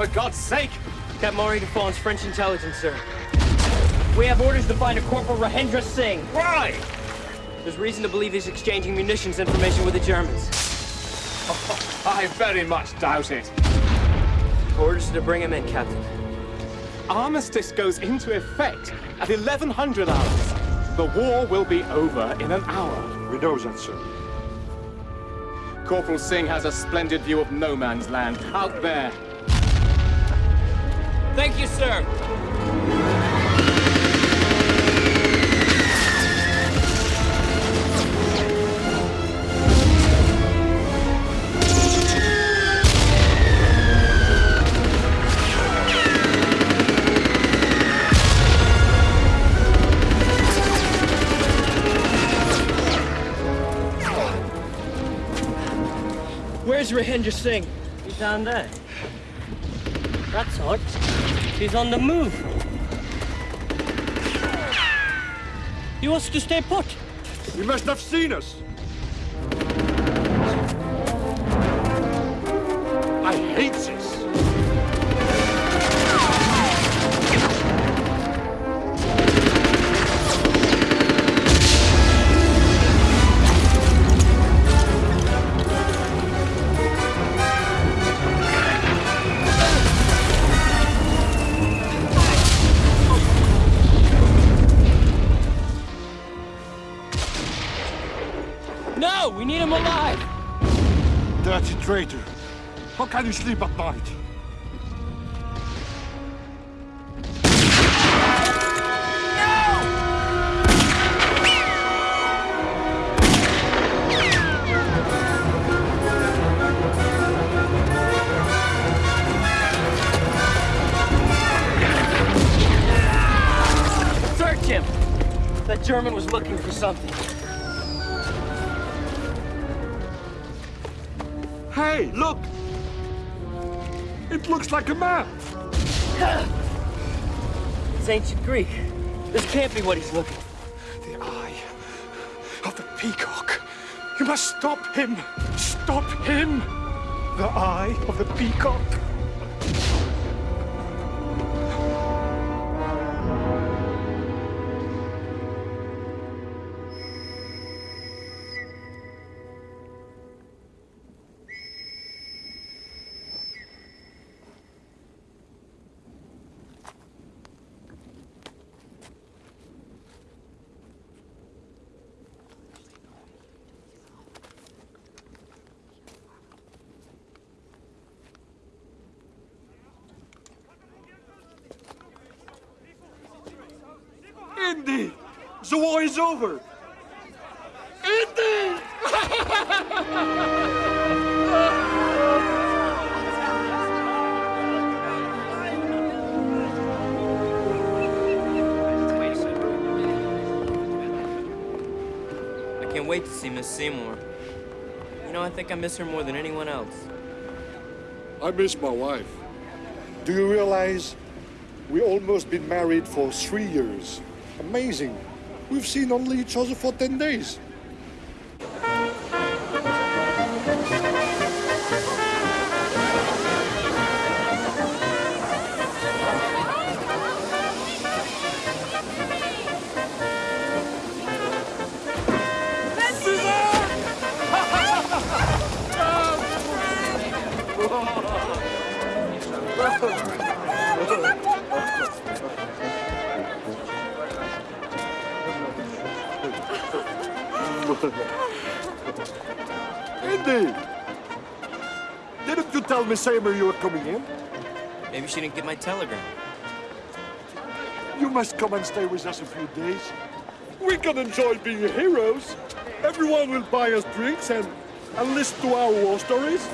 for God's sake! Captain Maurice Defon's French intelligence, sir. We have orders to find a Corporal Rahendra Singh. Why? There's reason to believe he's exchanging munitions information with the Germans. I very much doubt it. Orders to bring him in, Captain. Armistice goes into effect at 1100 hours. The war will be over in an hour. We know that, sir. Corporal Singh has a splendid view of no man's land out there. Thank you, sir. Where's Rahendra Singh? He's down there. That's odd. He's on the move. He wants to stay put. He must have seen us. Can you sleep at night? Search him. That German was looking for something. Hey, look! It looks like a map. It's ancient Greek. This can't be what he's looking for. The eye of the peacock. You must stop him. Stop him. The eye of the peacock. Is over! Indy! I can't wait to see Miss Seymour. You know, I think I miss her more than anyone else. I miss my wife. Do you realize we almost been married for three years? Amazing. We've seen only each other for 10 days. Indy! Didn't you tell Miss Seymour you were coming in? Maybe she didn't get my telegram. You must come and stay with us a few days. We can enjoy being heroes. Everyone will buy us drinks and, and listen to our war stories.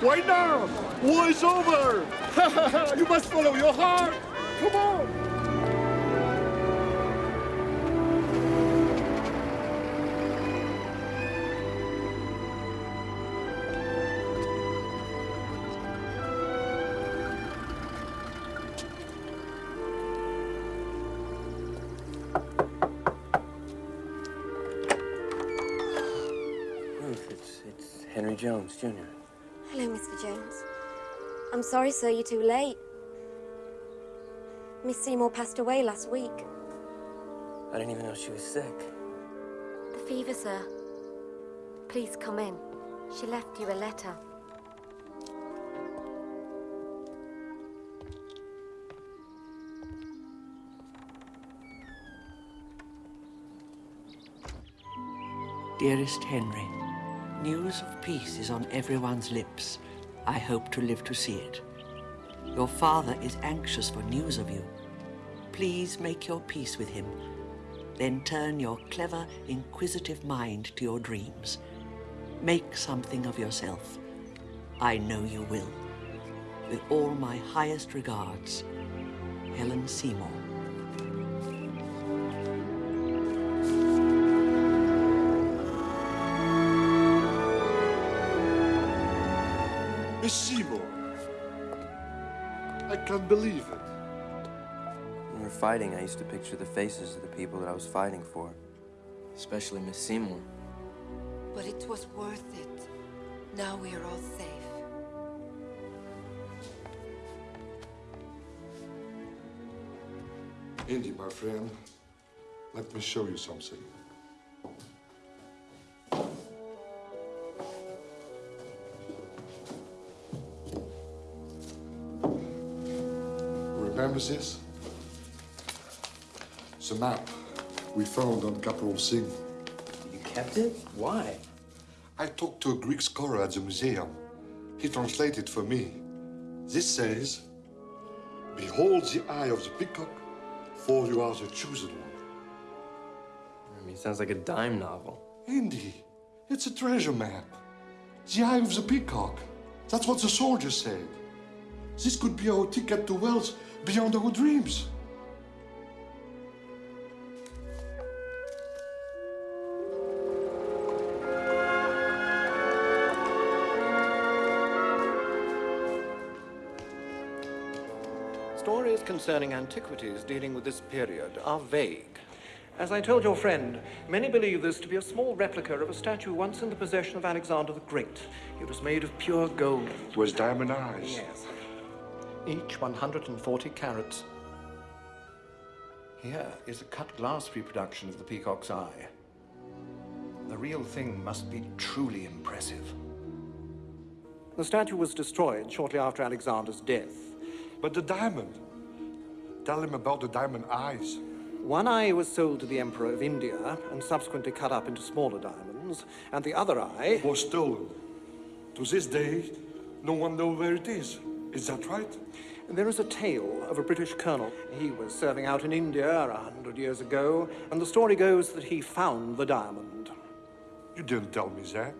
Why now? War is over! you must follow your heart! Come on! Jones, Jr. Hello, Mr. Jones. I'm sorry, sir, you're too late. Miss Seymour passed away last week. I didn't even know she was sick. The fever, sir. Please come in. She left you a letter. Dearest Henry, news of peace is on everyone's lips. I hope to live to see it. Your father is anxious for news of you. Please make your peace with him. Then turn your clever, inquisitive mind to your dreams. Make something of yourself. I know you will. With all my highest regards, Helen Seymour. Miss Seymour. I can't believe it. When we were fighting, I used to picture the faces of the people that I was fighting for. Especially Miss Seymour. But it was worth it. Now we are all safe. Indy, my friend, let me show you something. Remember this? The map we found on Capron Singh. You kept it? Why? I talked to a Greek scholar at the museum. He translated for me. This says, Behold the eye of the peacock, for you are the chosen one. I mean, sounds like a dime novel. Indy, it's a treasure map. The eye of the peacock. That's what the soldier said. This could be our ticket to wealth beyond our dreams. Stories concerning antiquities dealing with this period are vague. As I told your friend, many believe this to be a small replica of a statue once in the possession of Alexander the Great. It was made of pure gold. It was diamond eyes. Yes. Each 140 carats. Here is a cut glass reproduction of the peacock's eye. The real thing must be truly impressive. The statue was destroyed shortly after Alexander's death. But the diamond. Tell him about the diamond eyes. One eye was sold to the Emperor of India and subsequently cut up into smaller diamonds, and the other eye. Was stolen. To this day, no one knows where it is. Is that right? There is a tale of a British colonel. He was serving out in India a hundred years ago, and the story goes that he found the diamond. You didn't tell me that.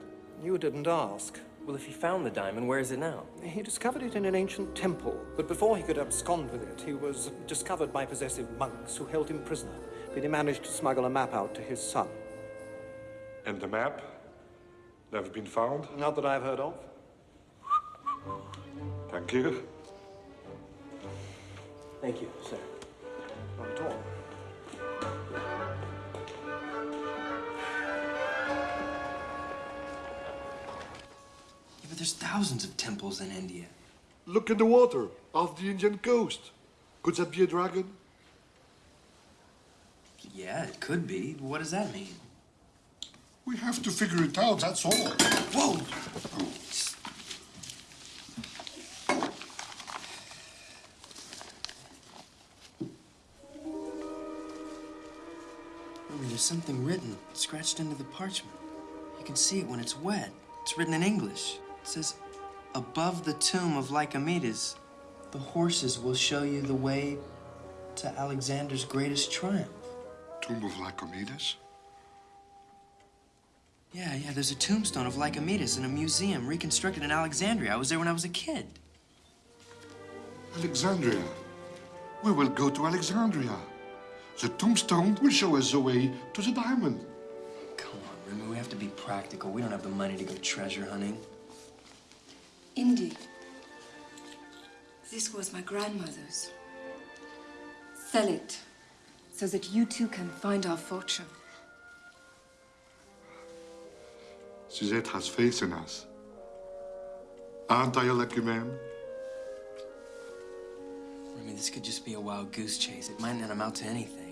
You didn't ask. Well, if he found the diamond, where is it now? He discovered it in an ancient temple, but before he could abscond with it, he was discovered by possessive monks who held him prisoner. But he managed to smuggle a map out to his son. And the map? Never been found? Not that I've heard of. Thank you. Thank you, sir. Not at all. Yeah, but there's thousands of temples in India. Look in the water off the Indian coast. Could that be a dragon? Yeah, it could be. What does that mean? We have to figure it out, that's all. Whoa! I there's something written, scratched into the parchment. You can see it when it's wet. It's written in English. It says, above the tomb of Lycomedes, the horses will show you the way to Alexander's greatest triumph. Tomb of Lycomedes? Yeah, yeah, there's a tombstone of Lycomedes in a museum reconstructed in Alexandria. I was there when I was a kid. Alexandria. We will go to Alexandria. The tombstone will show us the way to the diamond. Come on, Remy, we have to be practical. We don't have the money to go treasure hunting. Indy. This was my grandmother's. Sell it, so that you two can find our fortune. Suzette has faith in us. Aren't I a lucky man? Remy, this could just be a wild goose chase. It might not amount to anything.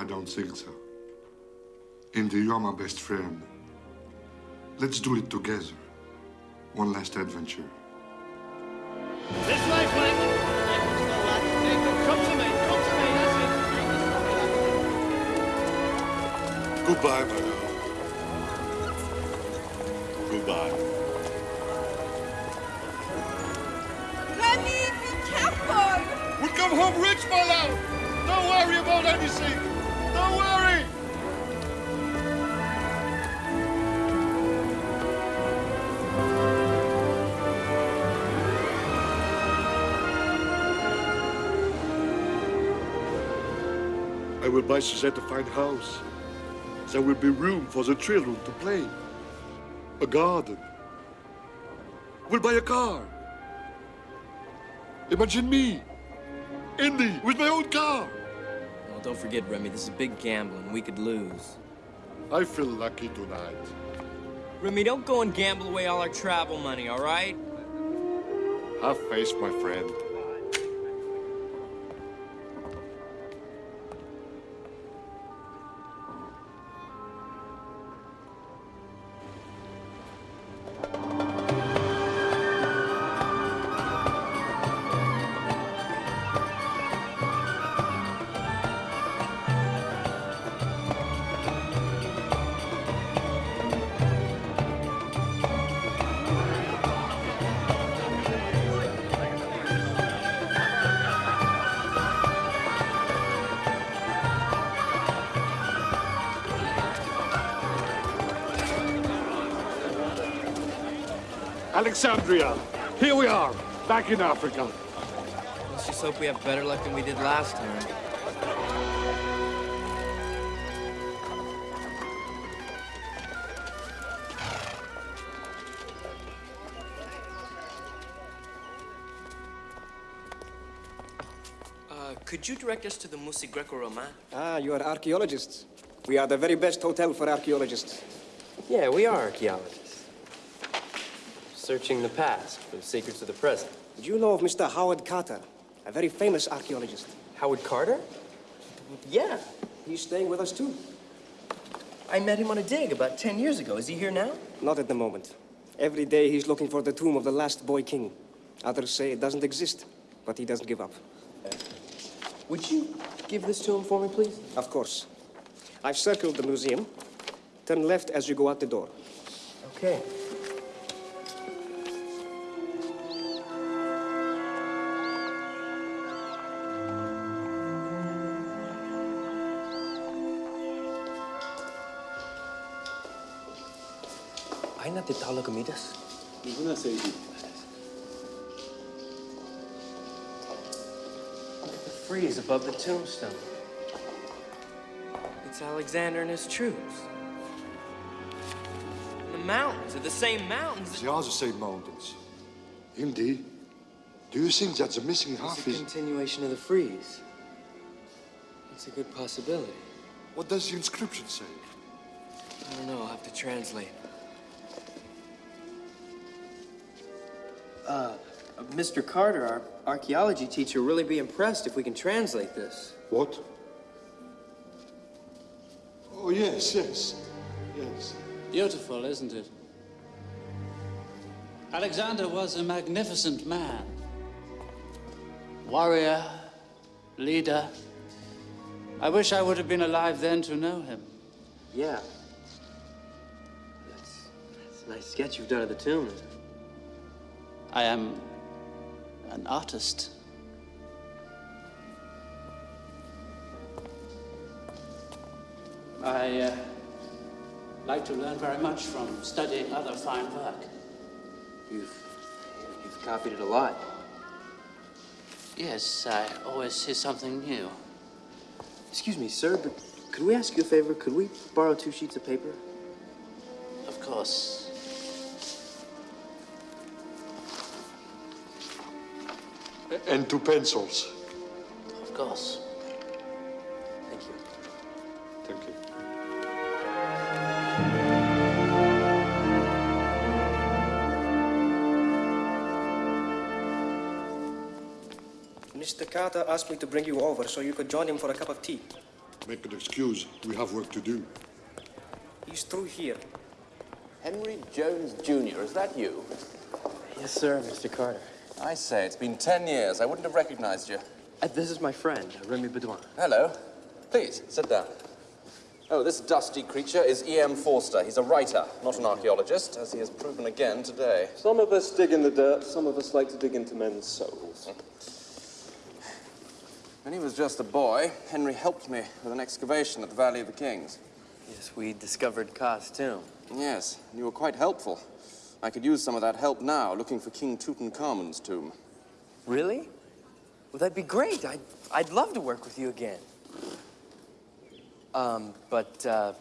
I don't think so. Indy, you're my best friend. Let's do it together. One last adventure. This way, Flint. Come to me, come to me, that's it. Goodbye, my love. Goodbye. Remy, be careful! We'll come home rich, my love! Don't worry about anything! Worry! I will buy Suzette a fine house. There will be room for the children to play. A garden. We'll buy a car. Imagine me, Indy, with my own car. Well, don't forget, Remy, this is a big gamble, and we could lose. I feel lucky tonight. Remy, don't go and gamble away all our travel money, all right? Have faith, my friend. Alexandria, here we are, back in Africa. Let's just hope we have better luck than we did last time. Uh, could you direct us to the Musée Greco-Roman? Ah, you are archaeologists. We are the very best hotel for archaeologists. Yeah, we are archaeologists. Searching the past for the secrets of the present. Do you know of Mr. Howard Carter, a very famous archaeologist? Howard Carter? Yeah. He's staying with us too. I met him on a dig about 10 years ago. Is he here now? Not at the moment. Every day he's looking for the tomb of the last boy king. Others say it doesn't exist, but he doesn't give up. Would you give this to him for me, please? Of course. I've circled the museum. Turn left as you go out the door. Okay. Ay, natitalo comidas. Ninguna se The frieze above the tombstone. It's Alexander and his troops. And the mountains are the same mountains. They are the same mountains. Indeed. do you think that the missing half It's a is... continuation of the frieze. It's a good possibility. What does the inscription say? I don't know, I'll have to translate. Mr. Carter, our archaeology teacher, really be impressed if we can translate this. What? Oh, yes, yes, yes. Beautiful, isn't it? Alexander was a magnificent man. Warrior, leader. I wish I would have been alive then to know him. Yeah. That's, that's a nice sketch you've done of the tomb. I am an artist. I uh, like to learn very much from studying other fine work. You've, you've copied it a lot. Yes, I always see something new. Excuse me, sir, but could we ask you a favor? Could we borrow two sheets of paper? Of course. And two pencils. Of course. Thank you. Thank you. Mr. Carter asked me to bring you over so you could join him for a cup of tea. Make an excuse. We have work to do. He's through here. Henry Jones Jr., is that you? Yes, sir, Mr. Carter. I say, it's been ten years. I wouldn't have recognized you. Uh, this is my friend, Remy Baudouin. Hello. Please, sit down. Oh, this dusty creature is E.M. Forster. He's a writer, not an archaeologist, as he has proven again today. Some of us dig in the dirt, some of us like to dig into men's souls. When he was just a boy, Henry helped me with an excavation at the Valley of the Kings. Yes, we discovered Ka's tomb. Yes, and you were quite helpful. I could use some of that help now, looking for King Tutankhamun's tomb. Really? Well, that'd be great. I'd, I'd love to work with you again. Um, but uh,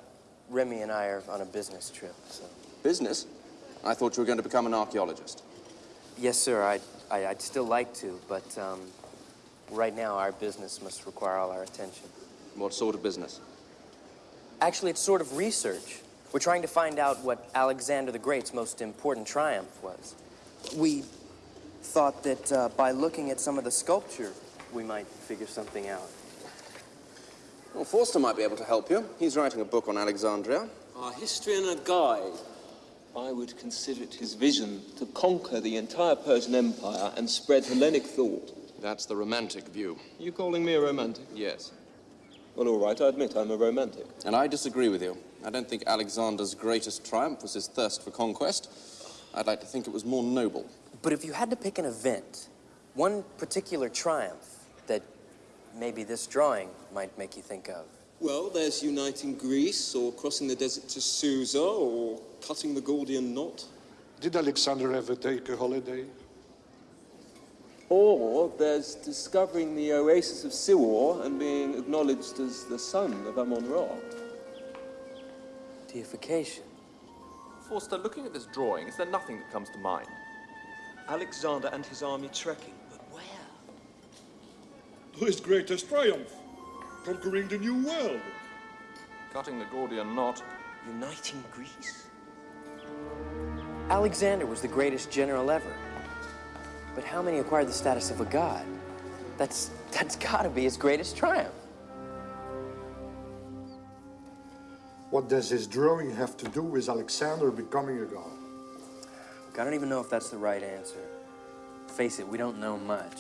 Remy and I are on a business trip, so. Business? I thought you were going to become an archaeologist. Yes, sir. I'd, I, I'd still like to, but um, right now our business must require all our attention. What sort of business? Actually, it's sort of research. We're trying to find out what Alexander the Great's most important triumph was. We thought that uh, by looking at some of the sculpture, we might figure something out. Well, Forster might be able to help you. He's writing a book on Alexandria. Our history and a guide. I would consider it his vision to conquer the entire Persian Empire and spread Hellenic thought. That's the romantic view. You calling me a romantic? Yes. Well, all right, I admit I'm a romantic. And I disagree with you. I don't think Alexander's greatest triumph was his thirst for conquest. I'd like to think it was more noble. But if you had to pick an event, one particular triumph that maybe this drawing might make you think of. Well, there's uniting Greece, or crossing the desert to Susa, or cutting the Gordian knot. Did Alexander ever take a holiday? Or there's discovering the oasis of Siwa and being acknowledged as the son of Amon-Ra. Deification. Forster, looking at this drawing, is there nothing that comes to mind? Alexander and his army trekking, but where? His greatest triumph. Conquering the new world. Cutting the Gordian knot. Uniting Greece? Alexander was the greatest general ever. But how many acquired the status of a god? That's, that's gotta be his greatest triumph. What does his drawing have to do with Alexander becoming a god? Look, I don't even know if that's the right answer. Face it, we don't know much.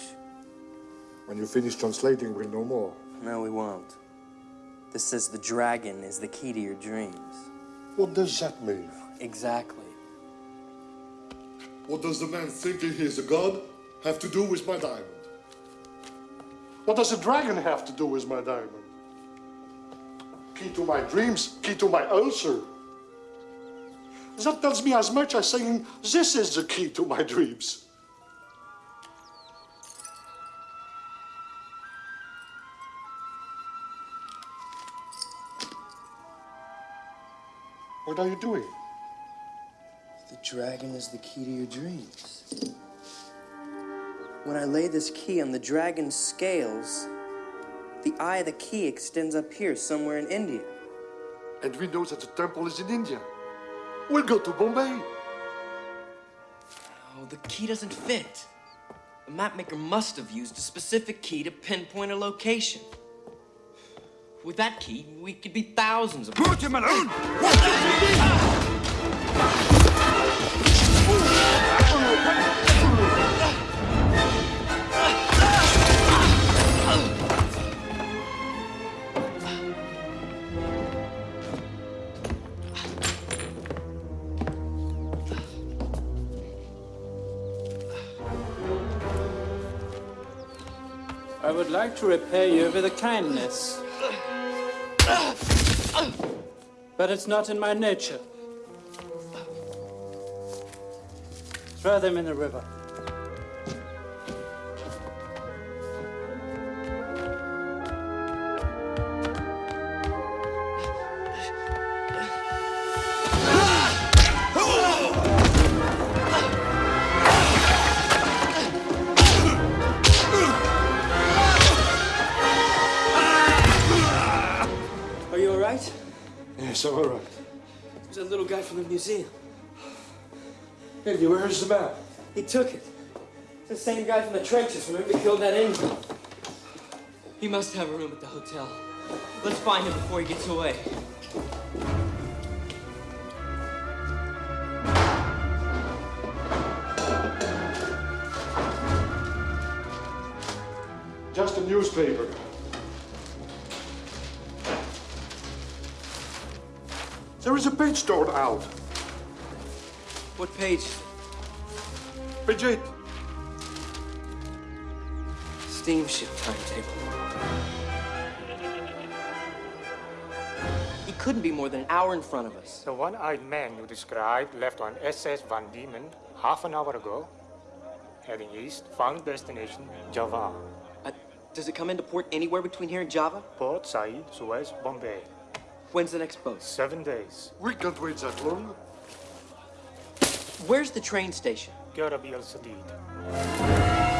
When you finish translating, we'll know more. No, we won't. This says the dragon is the key to your dreams. What does that mean? Exactly. What does the man thinking he is a god have to do with my diamond? What does a dragon have to do with my diamond? Key to my dreams, key to my ulcer. That tells me as much as saying, this is the key to my dreams. What are you doing? The dragon is the key to your dreams. When I lay this key on the dragon's scales, the eye of the key extends up here, somewhere in India. And we know that the temple is in India. We'll go to Bombay. Oh, the key doesn't fit. The mapmaker must have used a specific key to pinpoint a location. With that key, we could be thousands of. Put him alone! Like to repay you with a kindness. But it's not in my nature. Throw them in the river. Guy from the museum. Where is the map? He took it. It's the same guy from the trenches. Remember he killed that Indian? He must have a room at the hotel. Let's find him before he gets away. Just a newspaper. There is a page torn out. What page? Page 8. Steamship timetable. He couldn't be more than an hour in front of us. The one-eyed man you described left on SS Van Diemen half an hour ago, heading east, found destination Java. Uh, does it come into port anywhere between here and Java? Port Said, Suez, Bombay. When's the next boat? Seven days. We can't wait that long. Where's the train station? Chiora Bielsa Divita.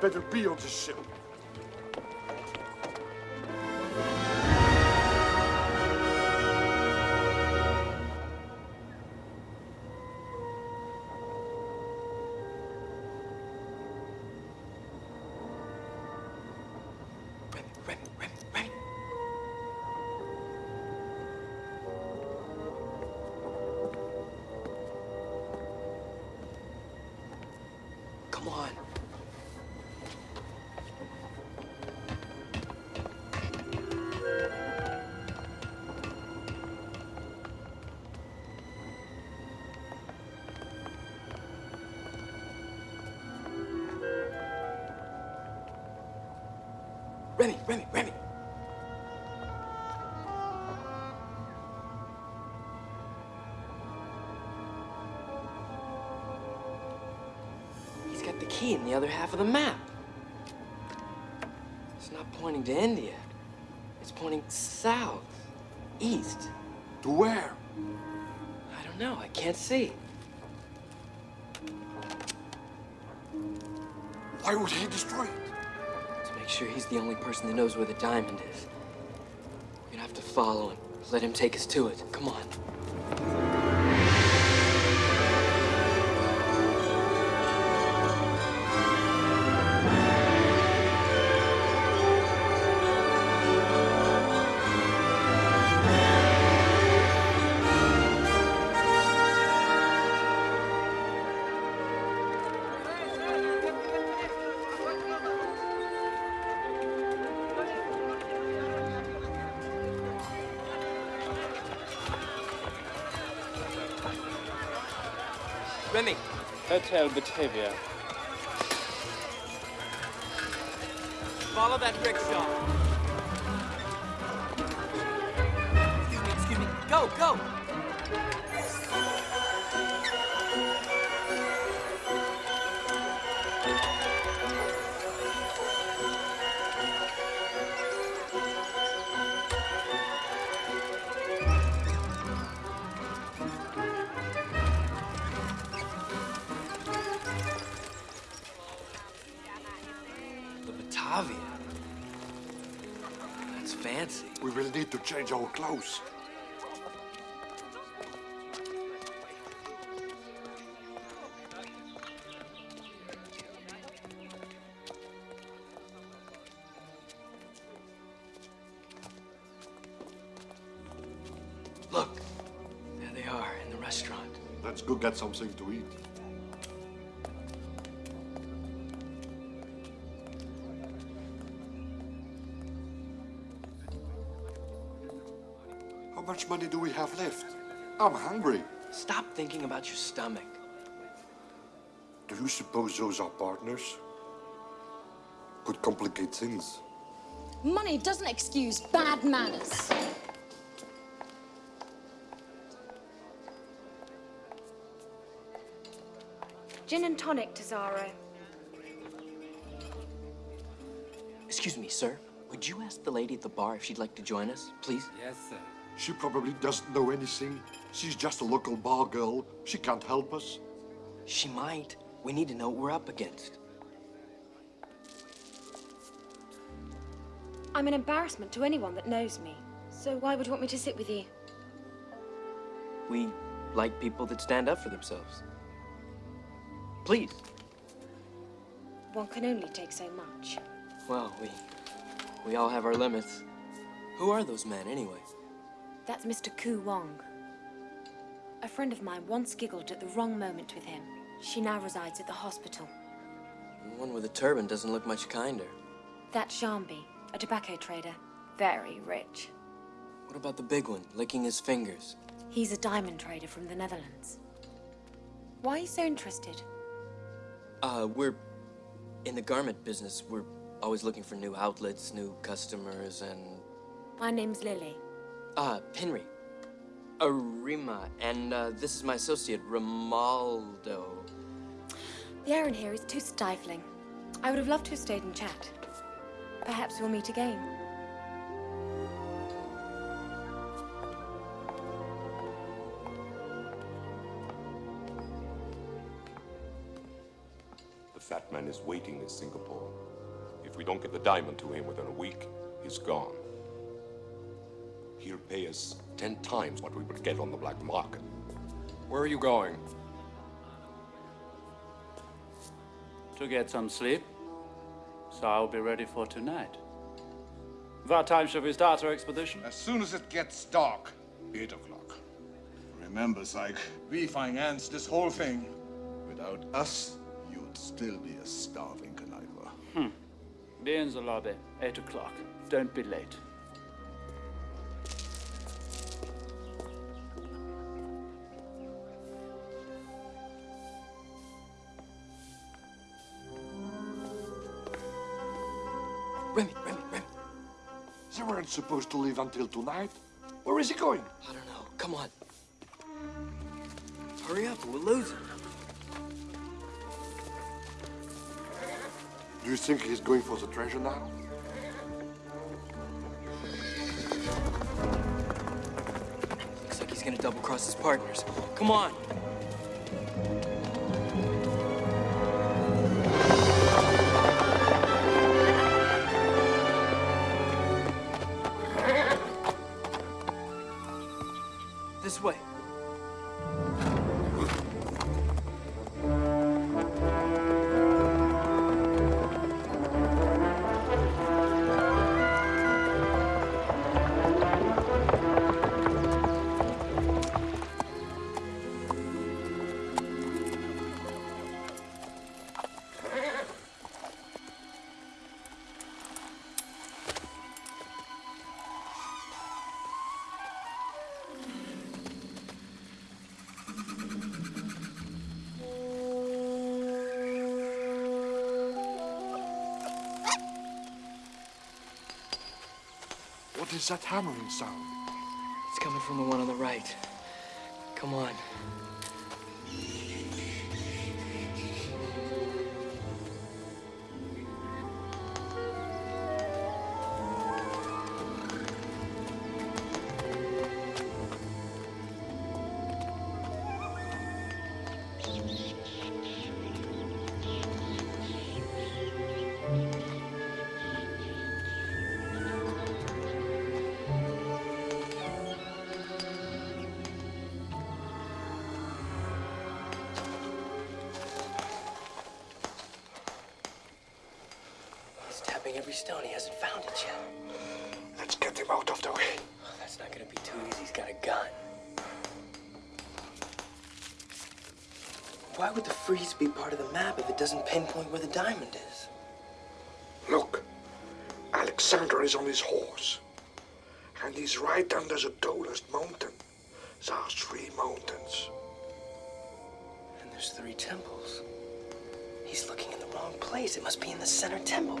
Better be on the ship. Remy, Remy, Remy. He's got the key in the other half of the map. It's not pointing to India. It's pointing south, east. To where? I don't know. I can't see. Why would he destroy it? To make sure he's the only person that knows where the diamond is. Gonna have to follow him. Let him take us to it. Come on. Hotel Batavia. Follow that rickshaw. Something to eat. How much money do we have left? I'm hungry. Stop thinking about your stomach. Do you suppose those are partners? Could complicate things. Money doesn't excuse bad manners. Gin and tonic, Tesoro. Excuse me, sir. Would you ask the lady at the bar if she'd like to join us, please? Yes, sir. She probably doesn't know anything. She's just a local bar girl. She can't help us. She might. We need to know what we're up against. I'm an embarrassment to anyone that knows me. So why would you want me to sit with you? We like people that stand up for themselves. Please. One can only take so much. Well, we we all have our limits. Who are those men, anyway? That's Mr. Ku Wong. A friend of mine once giggled at the wrong moment with him. She now resides at the hospital. The one with the turban doesn't look much kinder. That's Jambi, a tobacco trader. Very rich. What about the big one, licking his fingers? He's a diamond trader from the Netherlands. Why are you so interested? Uh, we're in the garment business. We're always looking for new outlets, new customers, and My name's Lily. uh, Henry, Arima, and uh, this is my associate, Romaldo. The air in here is too stifling. I would have loved to have stayed and chat. Perhaps we'll meet again. In Singapore. If we don't get the diamond to him within a week, he's gone. He'll pay us ten times what we would get on the black market. Where are you going? To get some sleep. So I'll be ready for tonight. What time shall we start our expedition? As soon as it gets dark. Eight o'clock. Remember, Syke, we financed this whole thing. Without us, you'd still be a starving conniver. Hmm. Be in the lobby. Eight o'clock. Don't be late. Remy, Remy, Remy. They weren't supposed to leave until tonight. Where is he going? I don't know. Come on. Hurry up, we'll lose him. Do you think he's going for the treasure now? Looks like he's gonna double cross his partners. Come on. This way. Is that hammering sound? It's coming from the one on the right. Come on. Is on his horse. And he's right under the tallest mountain. There are three mountains. And there's three temples. He's looking in the wrong place. It must be in the center temple.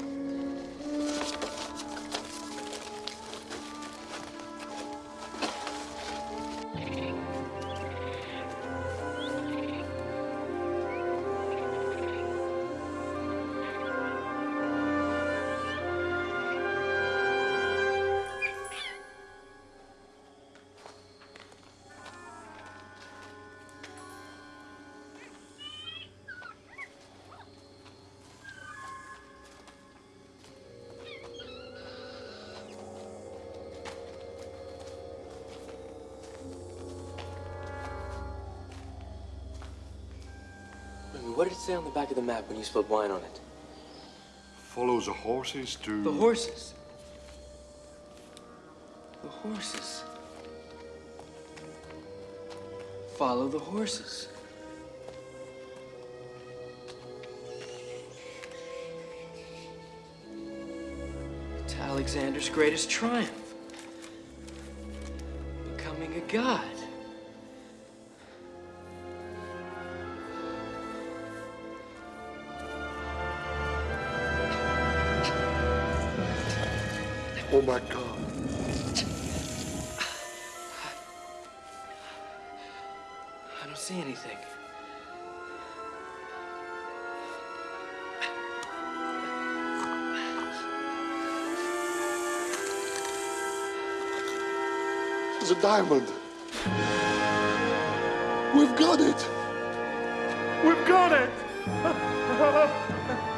Say on the back of the map when you spilled wine on it? Follow the horses to... The horses. The horses. Follow the horses. To Alexander's greatest triumph. Becoming a god. My god. I don't see anything. It's a diamond. We've got it. We've got it.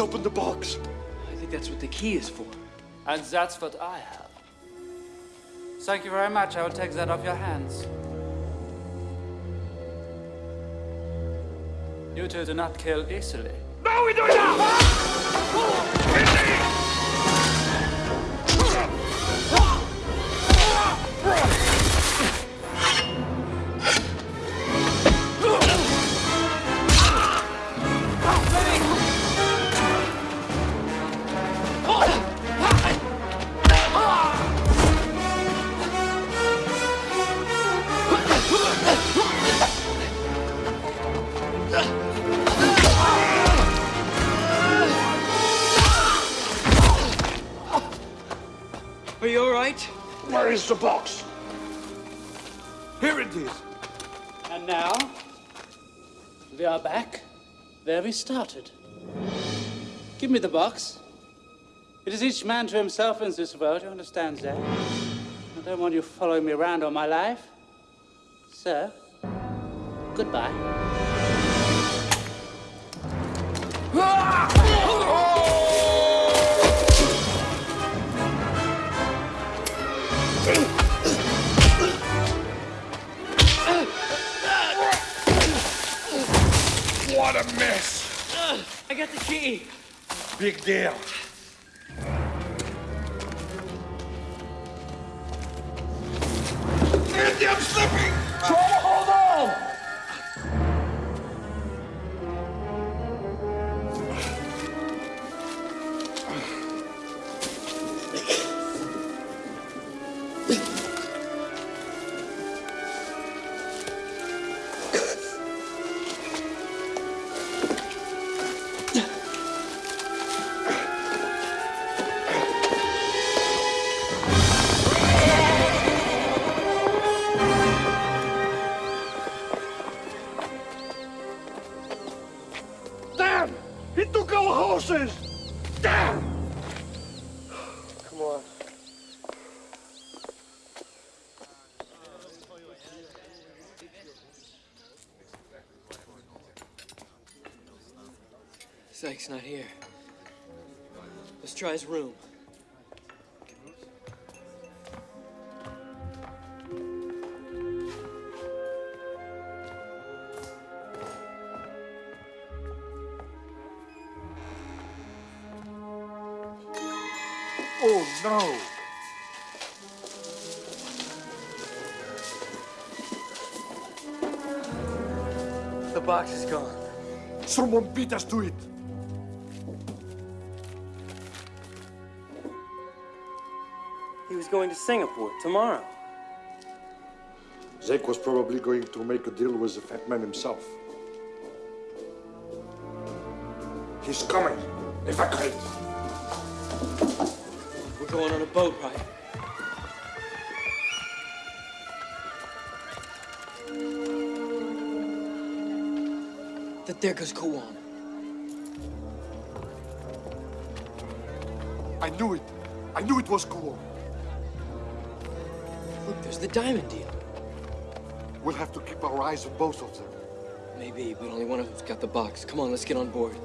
Let's open the box. I think that's what the key is for. And that's what I have. Thank you very much. I will take that off your hands. You two do not kill easily. No, we do not! Started. Give me the box. It is each man to himself in this world, you understand that? I don't want you following me around all my life. So, goodbye. What a mess. I got the key. Big deal. Horses! Damn! Come on. Sykes not here. Let's try his room. Someone beat us to it! He was going to Singapore tomorrow. Zeke was probably going to make a deal with the fat man himself. He's coming! Evacuate! We're going on a boat ride. There goes Kawan. I knew it! I knew it was cool. Look, there's the diamond deal. We'll have to keep our eyes on both of them. Maybe, but only one of them's got the box. Come on, let's get on board.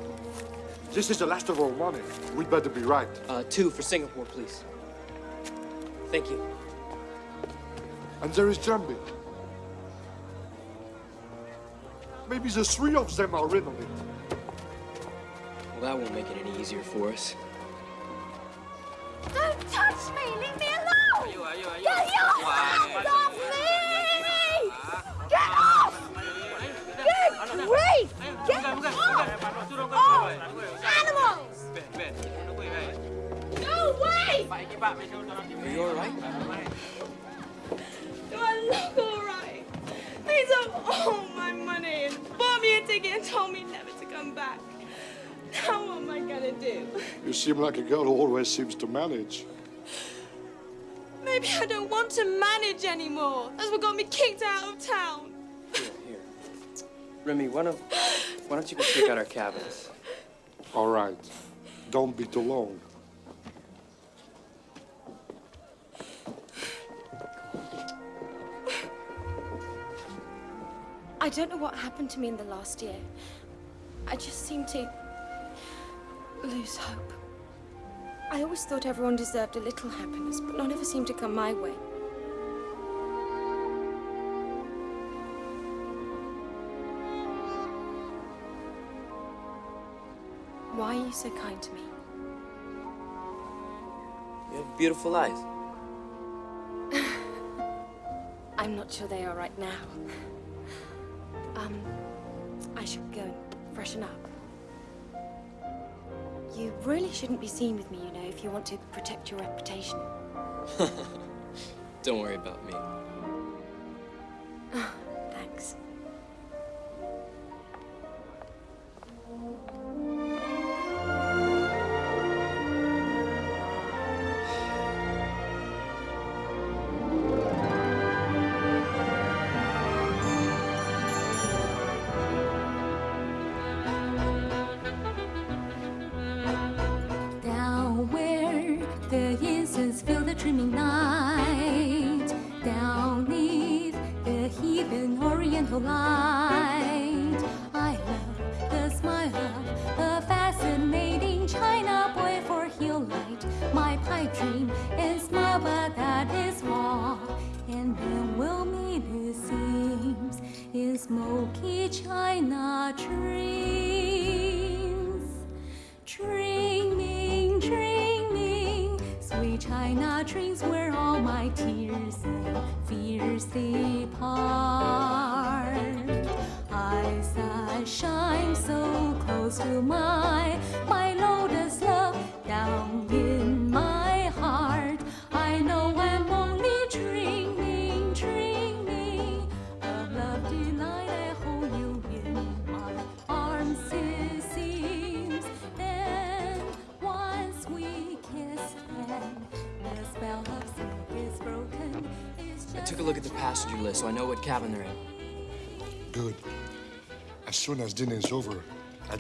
This is the last of our money. We'd better be right. Uh, two for Singapore, please. Thank you. And there is Jambi. Maybe the three of them are in on it. Well, that won't make it any easier for us. Don't touch me! Leave me alone! Get your hands off me! Get off! Good grief! Get off! Oh, animals! No way! Are you all right? Told me never to come back. Now what am I gonna do? You seem like a girl who always seems to manage. Maybe I don't want to manage anymore. That's what got me kicked out of town. Here, here. Remy, why don't, why don't you go check out our cabins? All right. Don't be too long. I don't know what happened to me in the last year. I just seem to lose hope. I always thought everyone deserved a little happiness, but none ever seemed to come my way. Why are you so kind to me? You have beautiful eyes. I'm not sure they are right now. Um, I should go and freshen up. You really shouldn't be seen with me, you know, if you want to protect your reputation. Don't worry about me.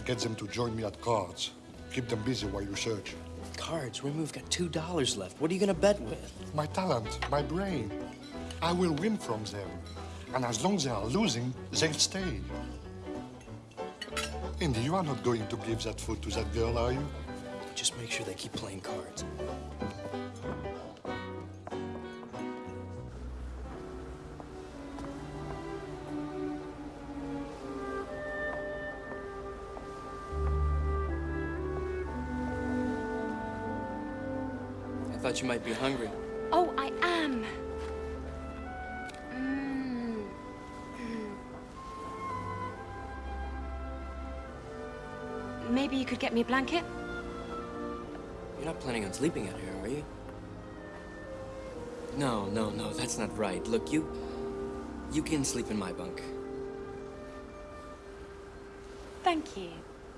Get them to join me at cards. Keep them busy while you search. Cards? Remy, we've got two dollars left. What are you gonna bet with? My talent, my brain. I will win from them. And as long as they are losing, they'll stay. Indy, you are not going to give that food to that girl, are you? Just make sure they keep playing cards. Thought you might be hungry. Oh, I am. Mm. Maybe you could get me a blanket? You're not planning on sleeping out here, are you? No, no, no, that's not right. Look, you... You can sleep in my bunk. Thank you.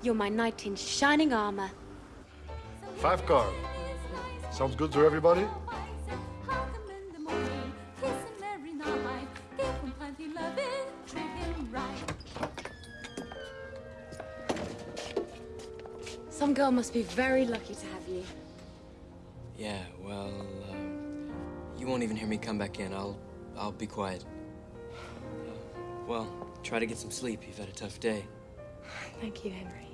You're my knight in shining armor. Five card. Sounds good to everybody? every night. Give him plenty loving, treat him right. Some girl must be very lucky to have you. Yeah, well, um, you won't even hear me come back in. I'll, I'll be quiet. Uh, well, try to get some sleep. You've had a tough day. Thank you, Henry.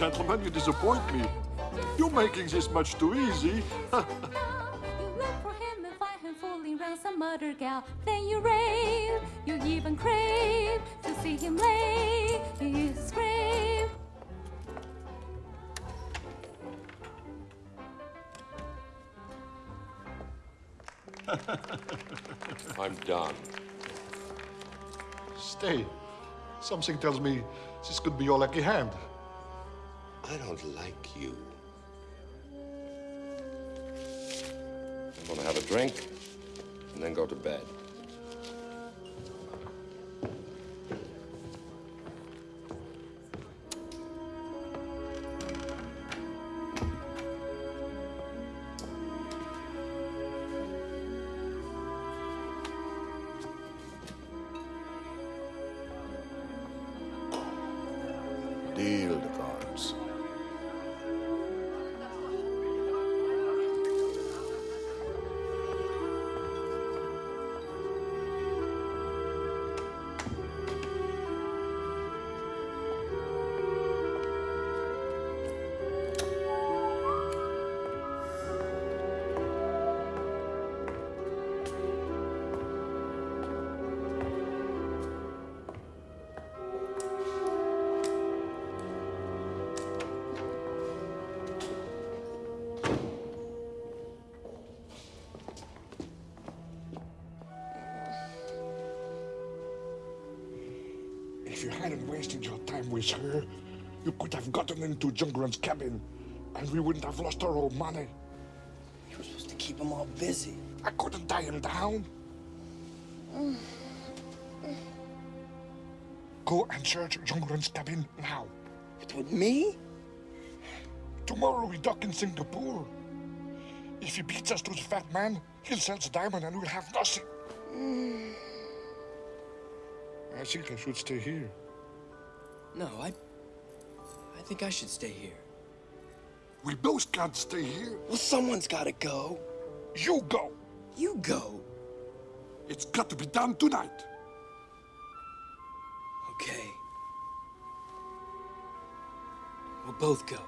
Gentlemen, you disappoint me. You're making this much too easy. Look for him and find him fooling round some other gal. Then you rave, you even crave to see him lay in his grave. I'm done. Stay. Something tells me this could be your lucky hand. I don't like you. I'm gonna have a drink wasted your time with her, you could have gotten into Jungrun's cabin, and we wouldn't have lost our old money. You were supposed to keep him all busy. I couldn't tie him down. Go and search Jungrun's cabin now. With me? Tomorrow we dock in Singapore. If he beats us to the fat man, he'll sell the diamond and we'll have nothing. Mm. I think I should stay here. No, I. I think I should stay here. We both can't stay here. Well, someone's gotta go. You go. You go. It's got to be done tonight. Okay. We'll both go.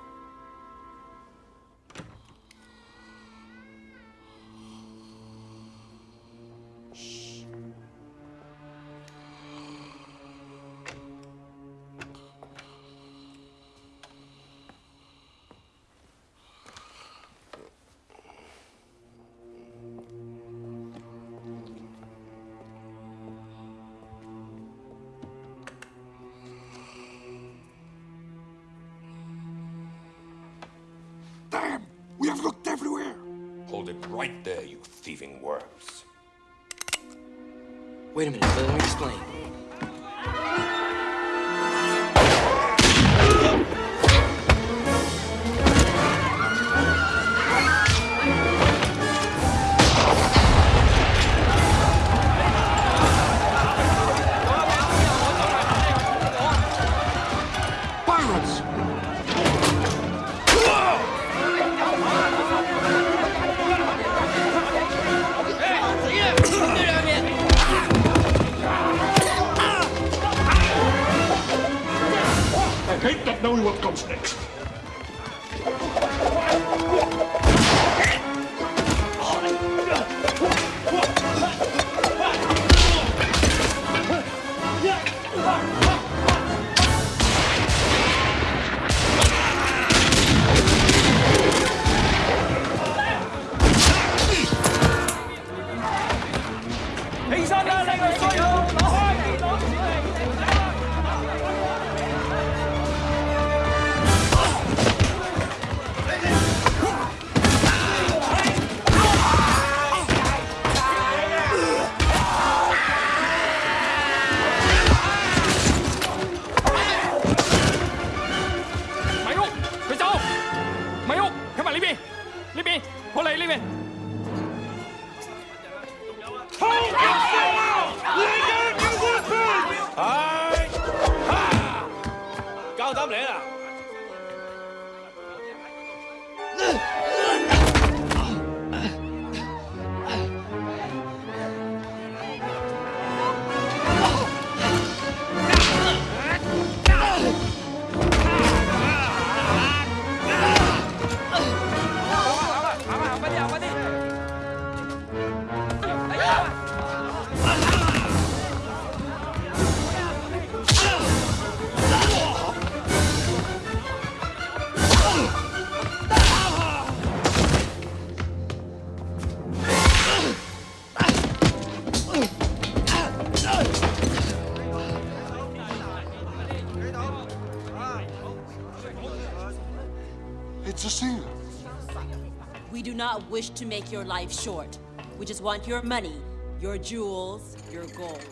Wish to make your life short. We just want your money, your jewels, your gold.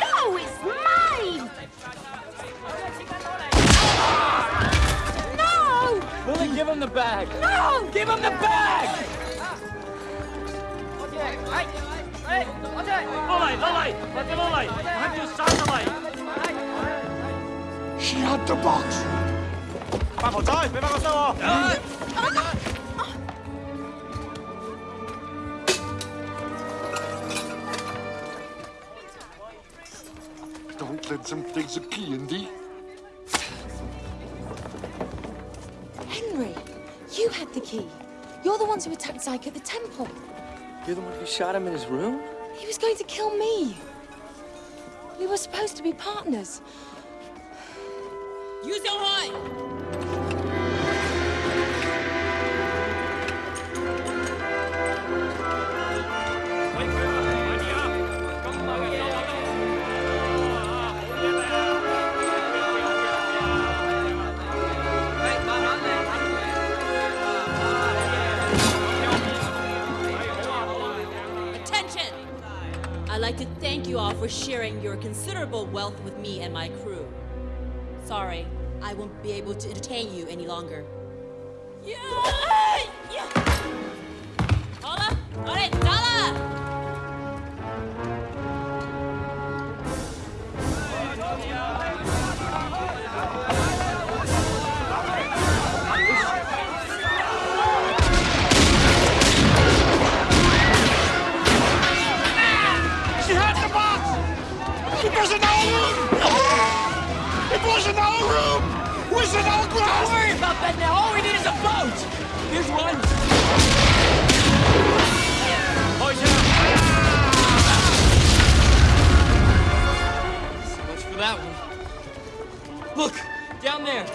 No, it's mine! No! Lily, give him the bag. No! Give him the bag! Lily, Lily! Let the Lily! Have you start Lily! She had the box! Don't let them take the key, Andy. Henry, you had the key. You're the ones who attacked Zyke at the temple. You're the one who shot him in his room? He was going to kill me. We were supposed to be partners. Use your! Attention! I'd like to thank you all for sharing your considerable wealth with me and my crew. Sorry, I won't be able to entertain you any longer. Yeah! Hola! Alright, Don't worry about that now. All we need is a boat. Here's one. So much for that one. Look, down there.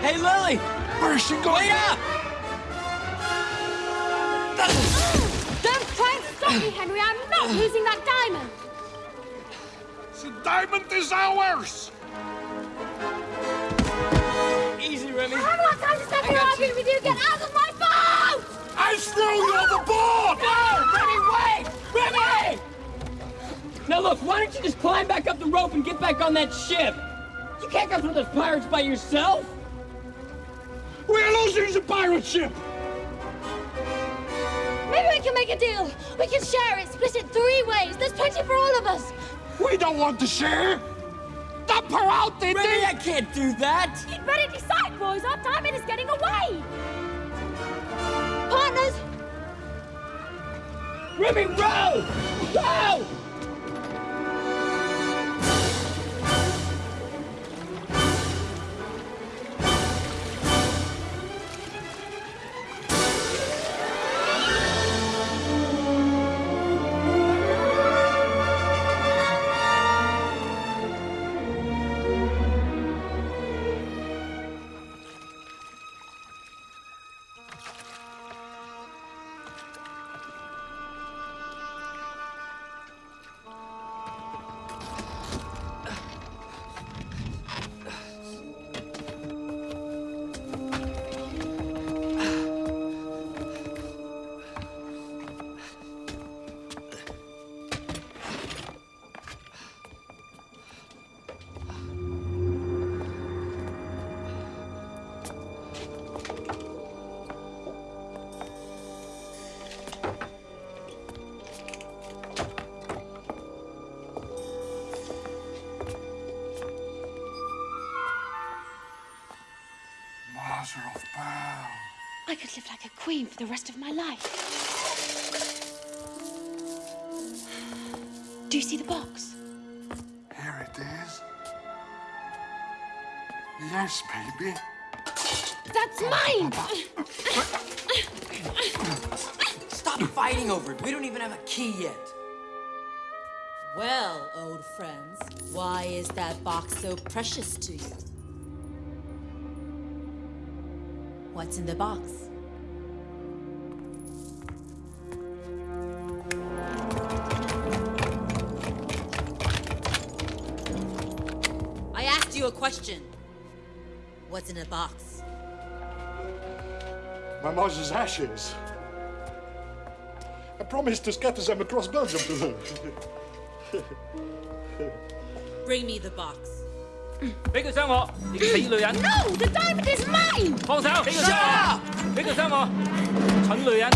Hey, Lily! Where's she going? Wait up! Don't try and stop me, Henry. I'm not losing that diamond. The diamond is ours! Remy. I haven't got time to stand here arguing with you. Get out of my boat! I throw you overboard! No! Remy, wait! Remy! Now look, why don't you just climb back up the rope and get back on that ship? You can't go through those pirates by yourself. We're losing the pirate ship! Maybe we can make a deal. We can share it, split it three ways. There's plenty for all of us. We don't want to share! Dump her out, Indy! Remy, I can't do that. You'd better decide, boys. Our diamond is getting away. Partners, Remy, row! Row! The rest of my life. Do you see the box? Here it is. Yes, baby. That's mine! Stop fighting over it. We don't even have a key yet. Well, old friends, why is that box so precious to you? What's in the box? question. What's in the box? My mother's ashes. I promised to scatter them across Belgium to her. Bring me the box. 俾佢伤我，你个死女人！ No, the diamond is mine! 放手！俾佢伤我！俾佢伤我！蠢女人！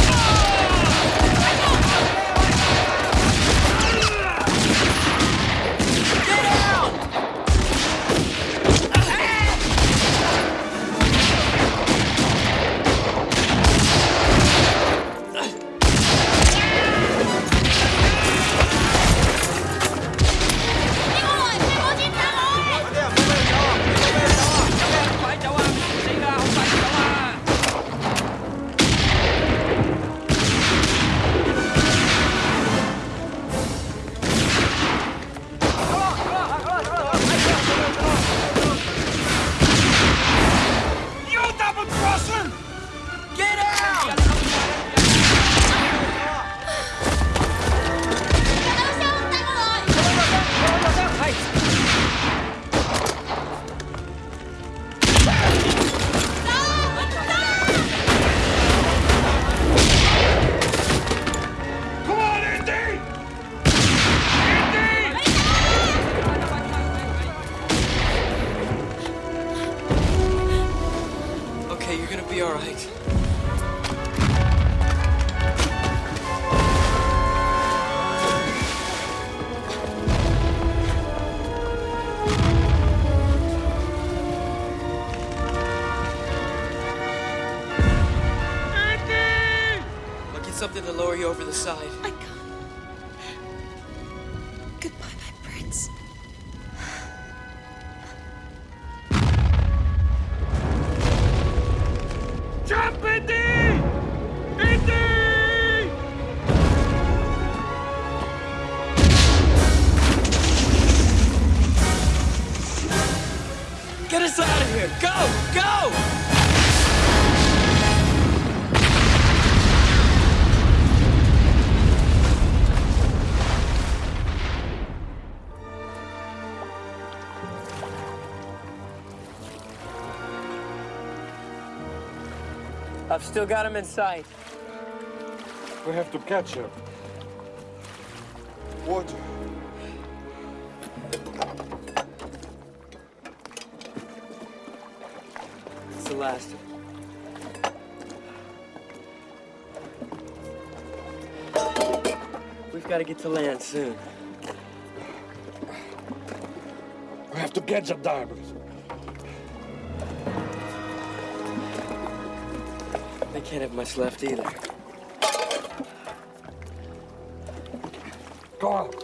Still got him in sight. We have to catch him. Water. It's the last. We've got to get to land soon. We have to get the diamonds. Can't have much left either. Go on.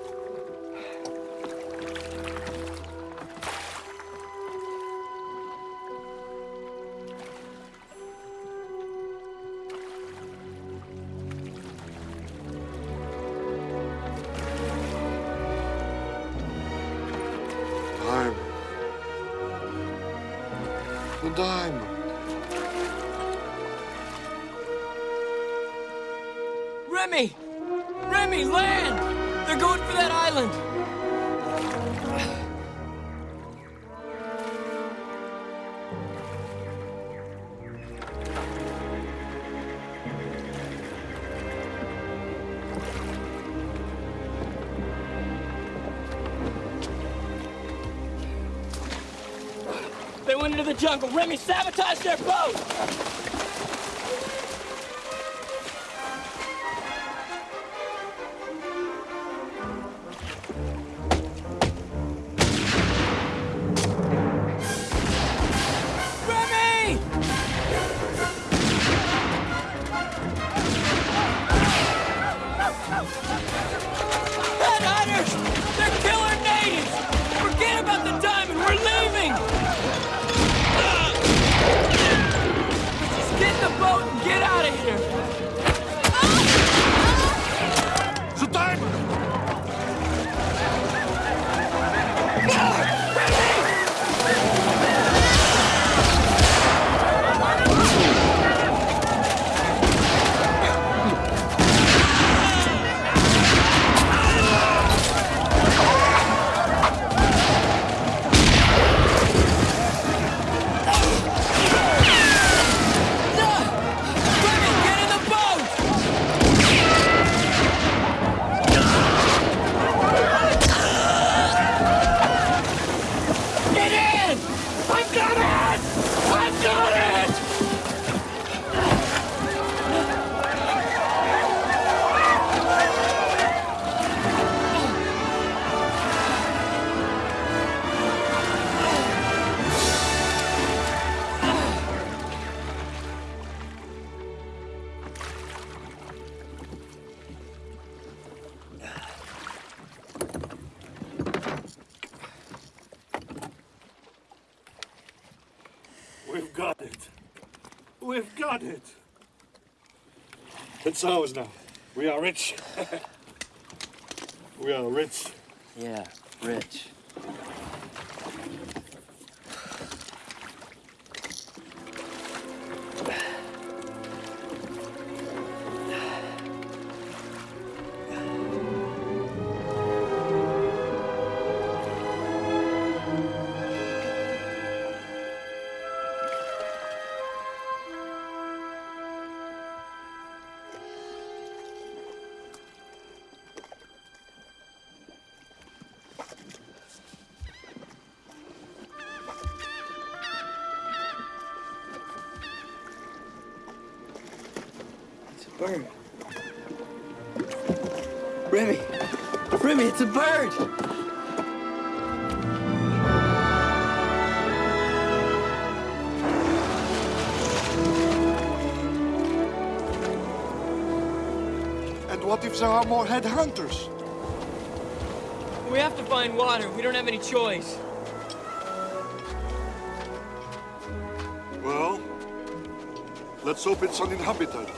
It. It's ours now. We are rich. we are rich. Yeah, rich. Bird! And what if there are more headhunters? We have to find water. We don't have any choice. Well, let's hope it's uninhabited.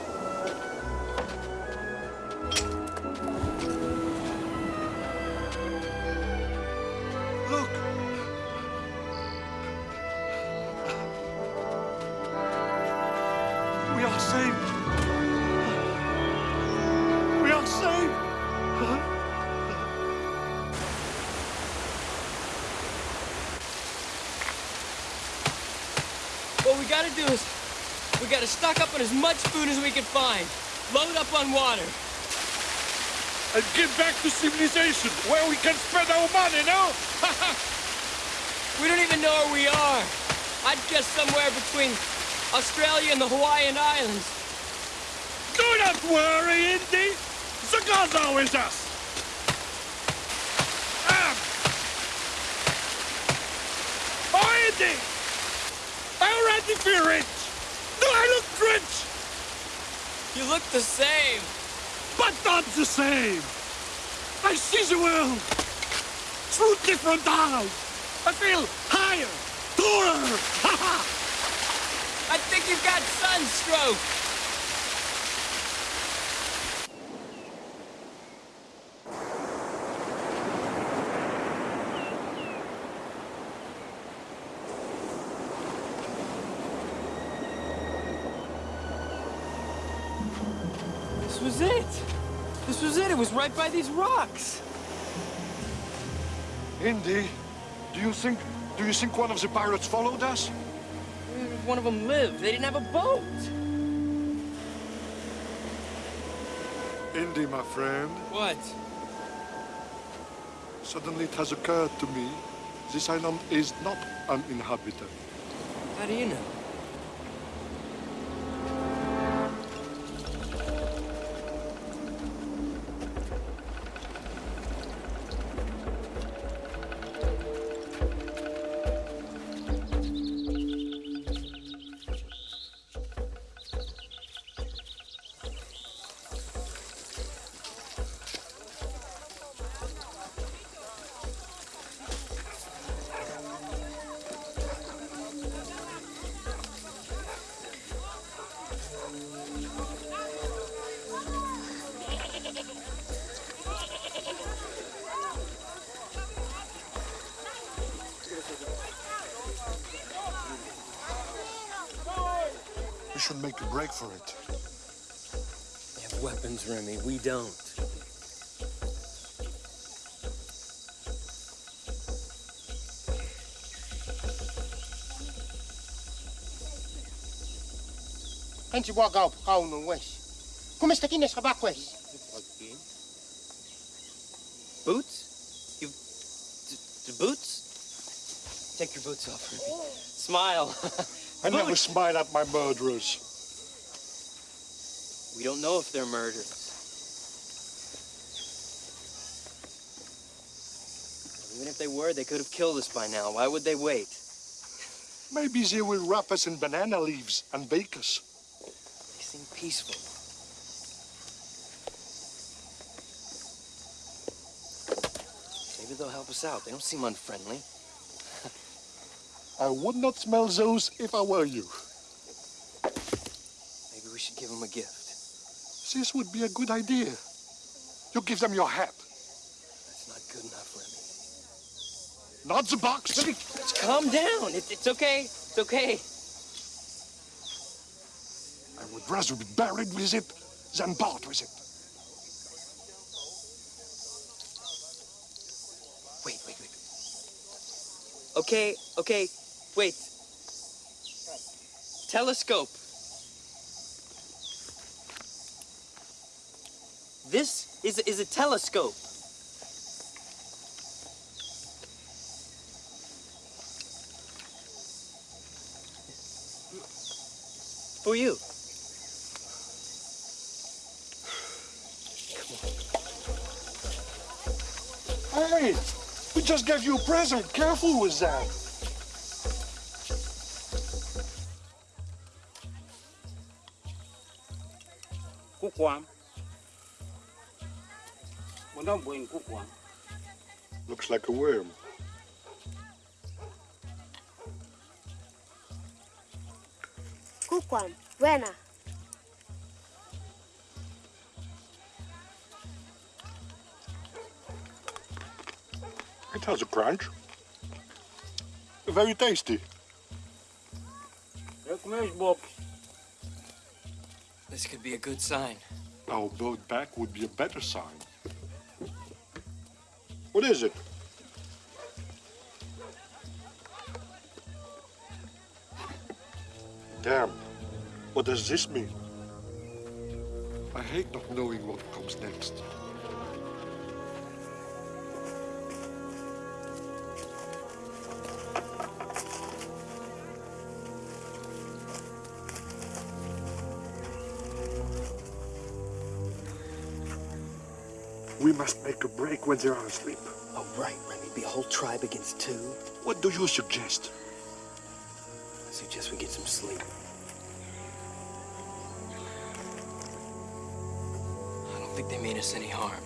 Much food as we can find. Load up on water. And get back to civilization, where we can spend our money, no? We don't even know where we are. I'd guess somewhere between Australia and the Hawaiian Islands. Do not worry, Indy! The gods are with us! Ah! Oh, Indy! Are you ready for rich? Do I look rich? You look the same. But not the same! I see the world through different eyes! I feel higher, taller! I think you've got sunstroke. This was it. This was it. It was right by these rocks. Indy, do you think do you think one of the pirates followed us? One of them lived. They didn't have a boat. Indy, my friend, What? suddenly it has occurred to me this island is not uninhabited. How do you know? Make a break for it. They have weapons, Remy. We don't. Antes waga kau no wes. Kumista kines kabak wes. Boots? You... D- d- boots? Take your boots off, Remy. Smile. I never smile at my murderers. Know if they're murderers. Even if they were, they could have killed us by now. Why would they wait? Maybe they will wrap us in banana leaves and bake us. They seem peaceful. Maybe they'll help us out. They don't seem unfriendly. I would not smell those if I were you. Maybe we should give them a gift. This would be a good idea. You give them your hat. That's not good enough, Remy. Not the box. Just calm down. It, it's okay. It's okay. I would rather be buried with it than part with it. Wait, wait, wait. Okay, okay, wait. Telescope. This is, is a telescope. For you. Hey, we just gave you a present. Careful with that. Quốc Looks like a worm. Kukwan, buena. It has a crunch. Very tasty. This could be a good sign. Our boat back would be a better sign. What is it? Damn. What does this mean? I hate not knowing what comes next. Must make a break when they are asleep. Oh, right, Remy. Be a whole tribe against two. What do you suggest? I suggest we get some sleep. I don't think they mean us any harm.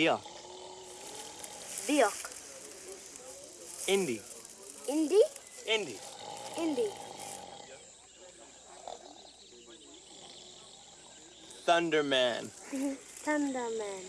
Bia. Biok. Indy. Indy? Indy. Indy. Thunderman. Thunderman.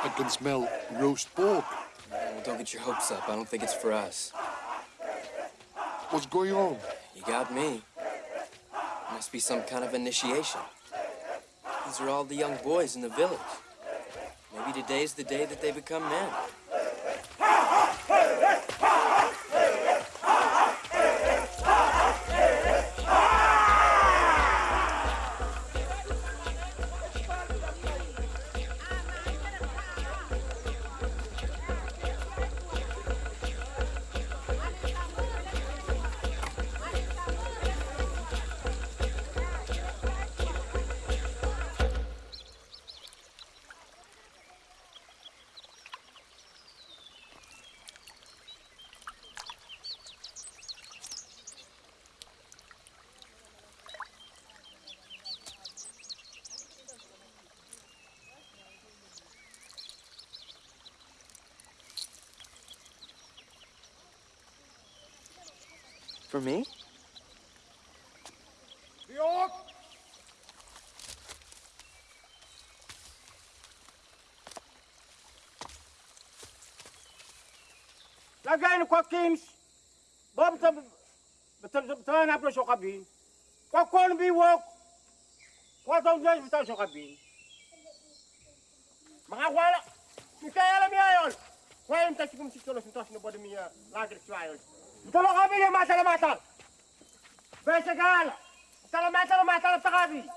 I can smell roast pork. Well, don't get your hopes up. I don't think it's for us. What's going on? You got me. Must be some kind of initiation. These are all the young boys in the village. Maybe today's the day that they become men. for me? لقينا كوكينش بابتا بتانا بلو شو قبين كوكون بي ووك كوكون جاي بتانا شو قبين ما غوالا شو كايلا ميايول وين تشكم تشكلو سنتاشنو بودمية لاجر شوائل طلع قابل يا معتل معتل بس قال طلع معتل معتل بتقابل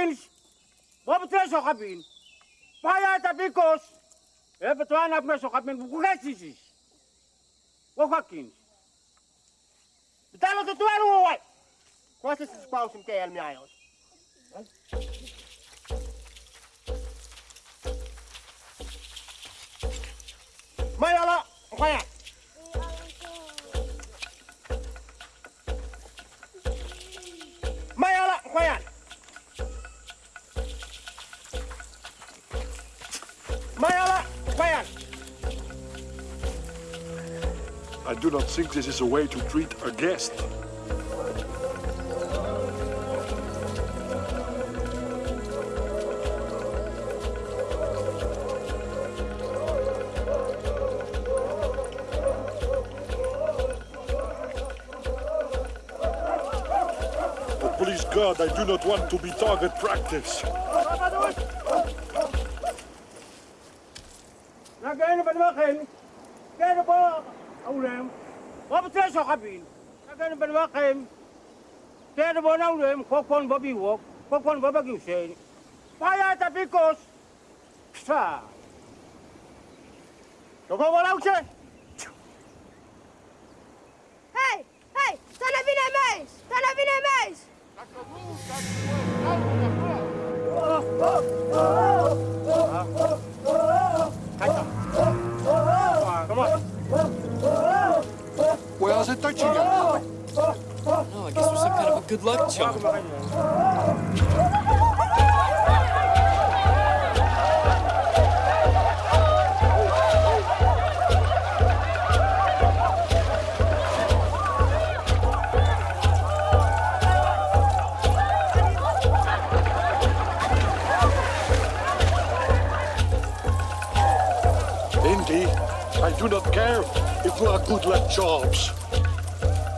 deles. Vou botar seu rabino. Vai aí, tá picos. Eu vou tomar na primeira seu rabino. Vou correr esses. Vou com aqui. Então, tá, eu tô tomando um quase se esses o que é ele me? I do not think this is a way to treat a guest. Oh, please God, I do not want to be target practice. te so kabin kagan ban wa kaim te de bona ulem kokon bobi wo kokon baba gi usen paya ta pikos sa to ko wala usen charm. Indy, I do not care if we are good luck charms.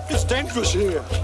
It's dangerous here.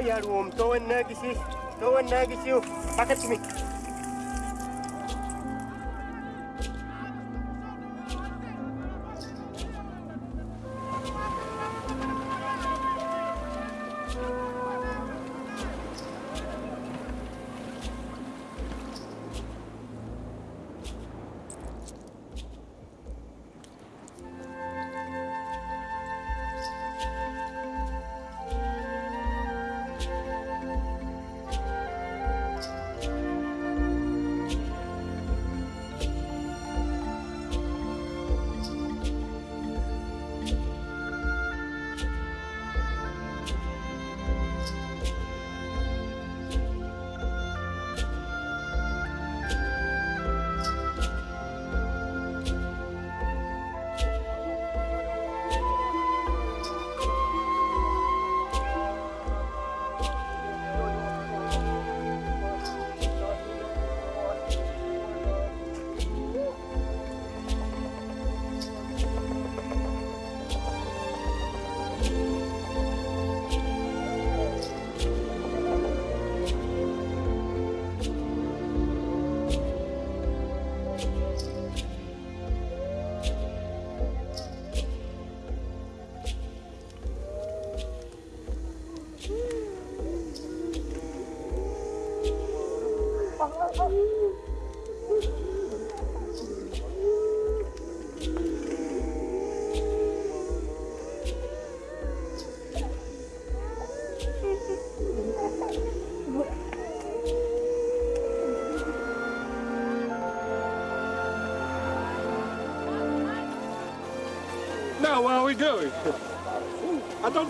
Oh ya, rum, tuan lagi sih. Tuan lagi sih. Pakat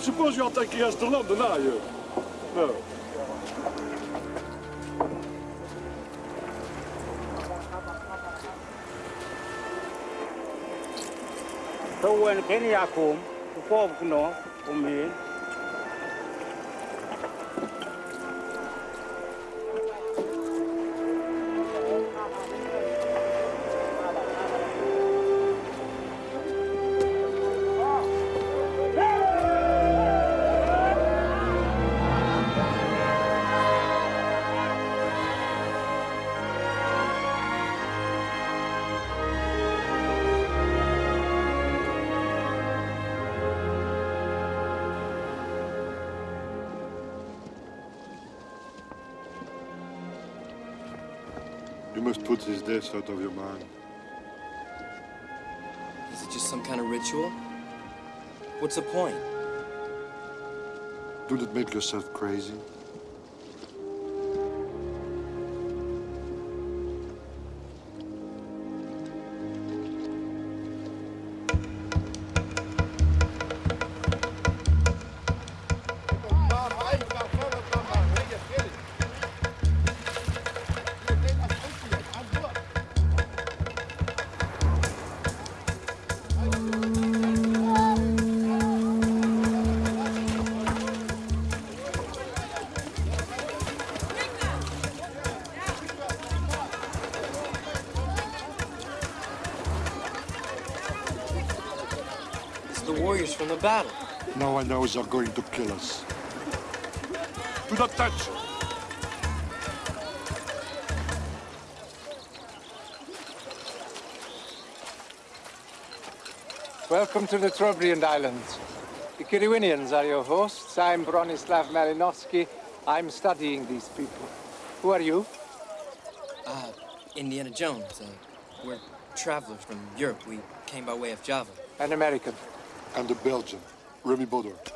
I don't suppose you're taking us to London, are you? No. So when Kenya come, to come, you know, for me. You must put this death out of your mind. Is it just some kind of ritual? What's the point? Do not make yourself crazy. Now they're going to kill us. Do not touch! Welcome to the Trobriand Islands. The Kiriwinians are your hosts. I'm Bronislav Malinowski. I'm studying these people. Who are you? Uh, Indiana Jones. Uh, we're travelers from Europe. We came by way of Java. An American. And a Belgian, Remy Baudouin.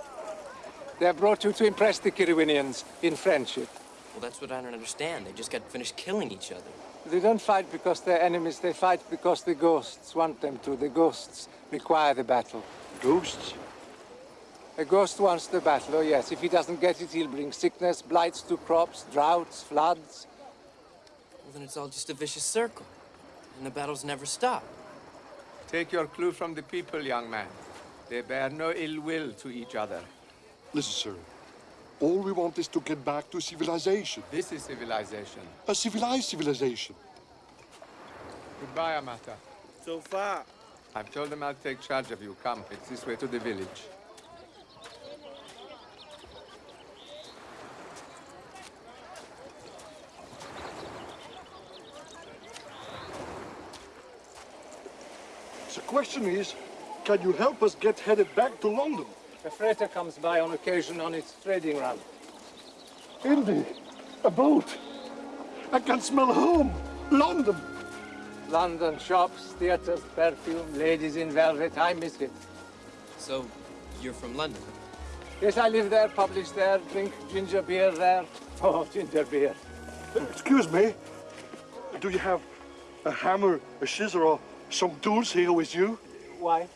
They have brought you to impress the Kiriwinians in friendship. Well, that's what I don't understand. They just got finished killing each other. They don't fight because they're enemies. They fight because the ghosts want them to. The ghosts require the battle. Ghosts? A ghost wants the battle, oh yes. If he doesn't get it, he'll bring sickness, blights to crops, droughts, floods. Well, then it's all just a vicious circle. And the battles never stop. Take your clue from the people, young man. They bear no ill will to each other. Listen, sir. All we want is to get back to civilization. This is civilization. A civilized civilization. Goodbye, Amata. So far. I've told them I'll take charge of you. Come, it's this way to the village. The question is, can you help us get headed back to London? A freighter comes by on occasion on its trading run. Indy, a boat. I can smell home. London. London shops, theatres, perfume, ladies in velvet. I miss it. So, you're from London? Yes, I live there, publish there, drink ginger beer there. Oh, ginger beer. Excuse me. Do you have a hammer, a scissor, or some tools here with you? Why?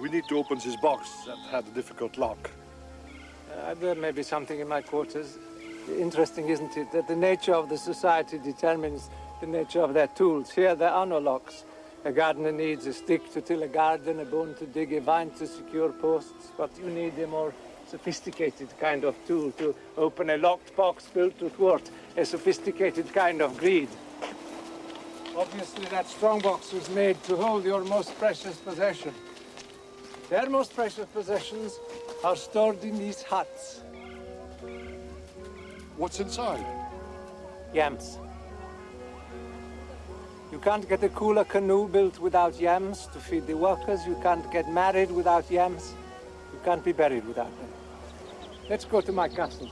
We need to open this box that had a difficult lock. Uh, there may be something in my quarters. Interesting, isn't it, that the nature of the society determines the nature of their tools. Here there are no locks. A gardener needs a stick to till a garden, a bone to dig, a vine to secure posts, but you need a more sophisticated kind of tool to open a locked box built to thwart a sophisticated kind of greed. Obviously, that strong box was made to hold your most precious possession. Their most precious possessions are stored in these huts. What's inside? Yams. You can't get a kula canoe built without yams to feed the workers. You can't get married without yams. You can't be buried without them. Let's go to my castle.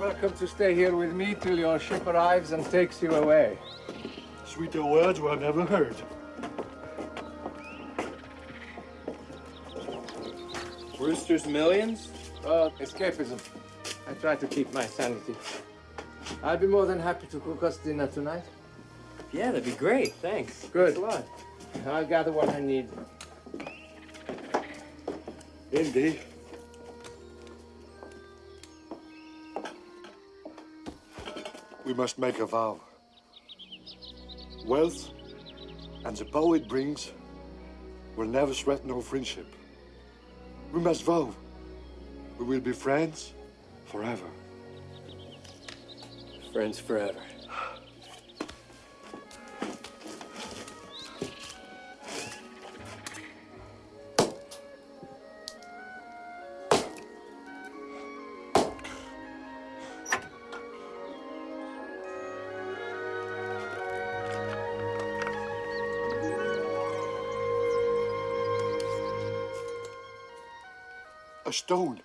Welcome to stay here with me till your ship arrives and takes you away. Sweeter words were never heard. Brewster's Millions? Oh, escapism. I try to keep my sanity. I'd be more than happy to cook us dinner tonight. Yeah, that'd be great. Thanks. Good. Thanks a lot. I'll gather what I need. Indy. We must make a vow. Wealth and the power it brings will never threaten our friendship. We must vow. We will be friends forever. Friends forever. Stone.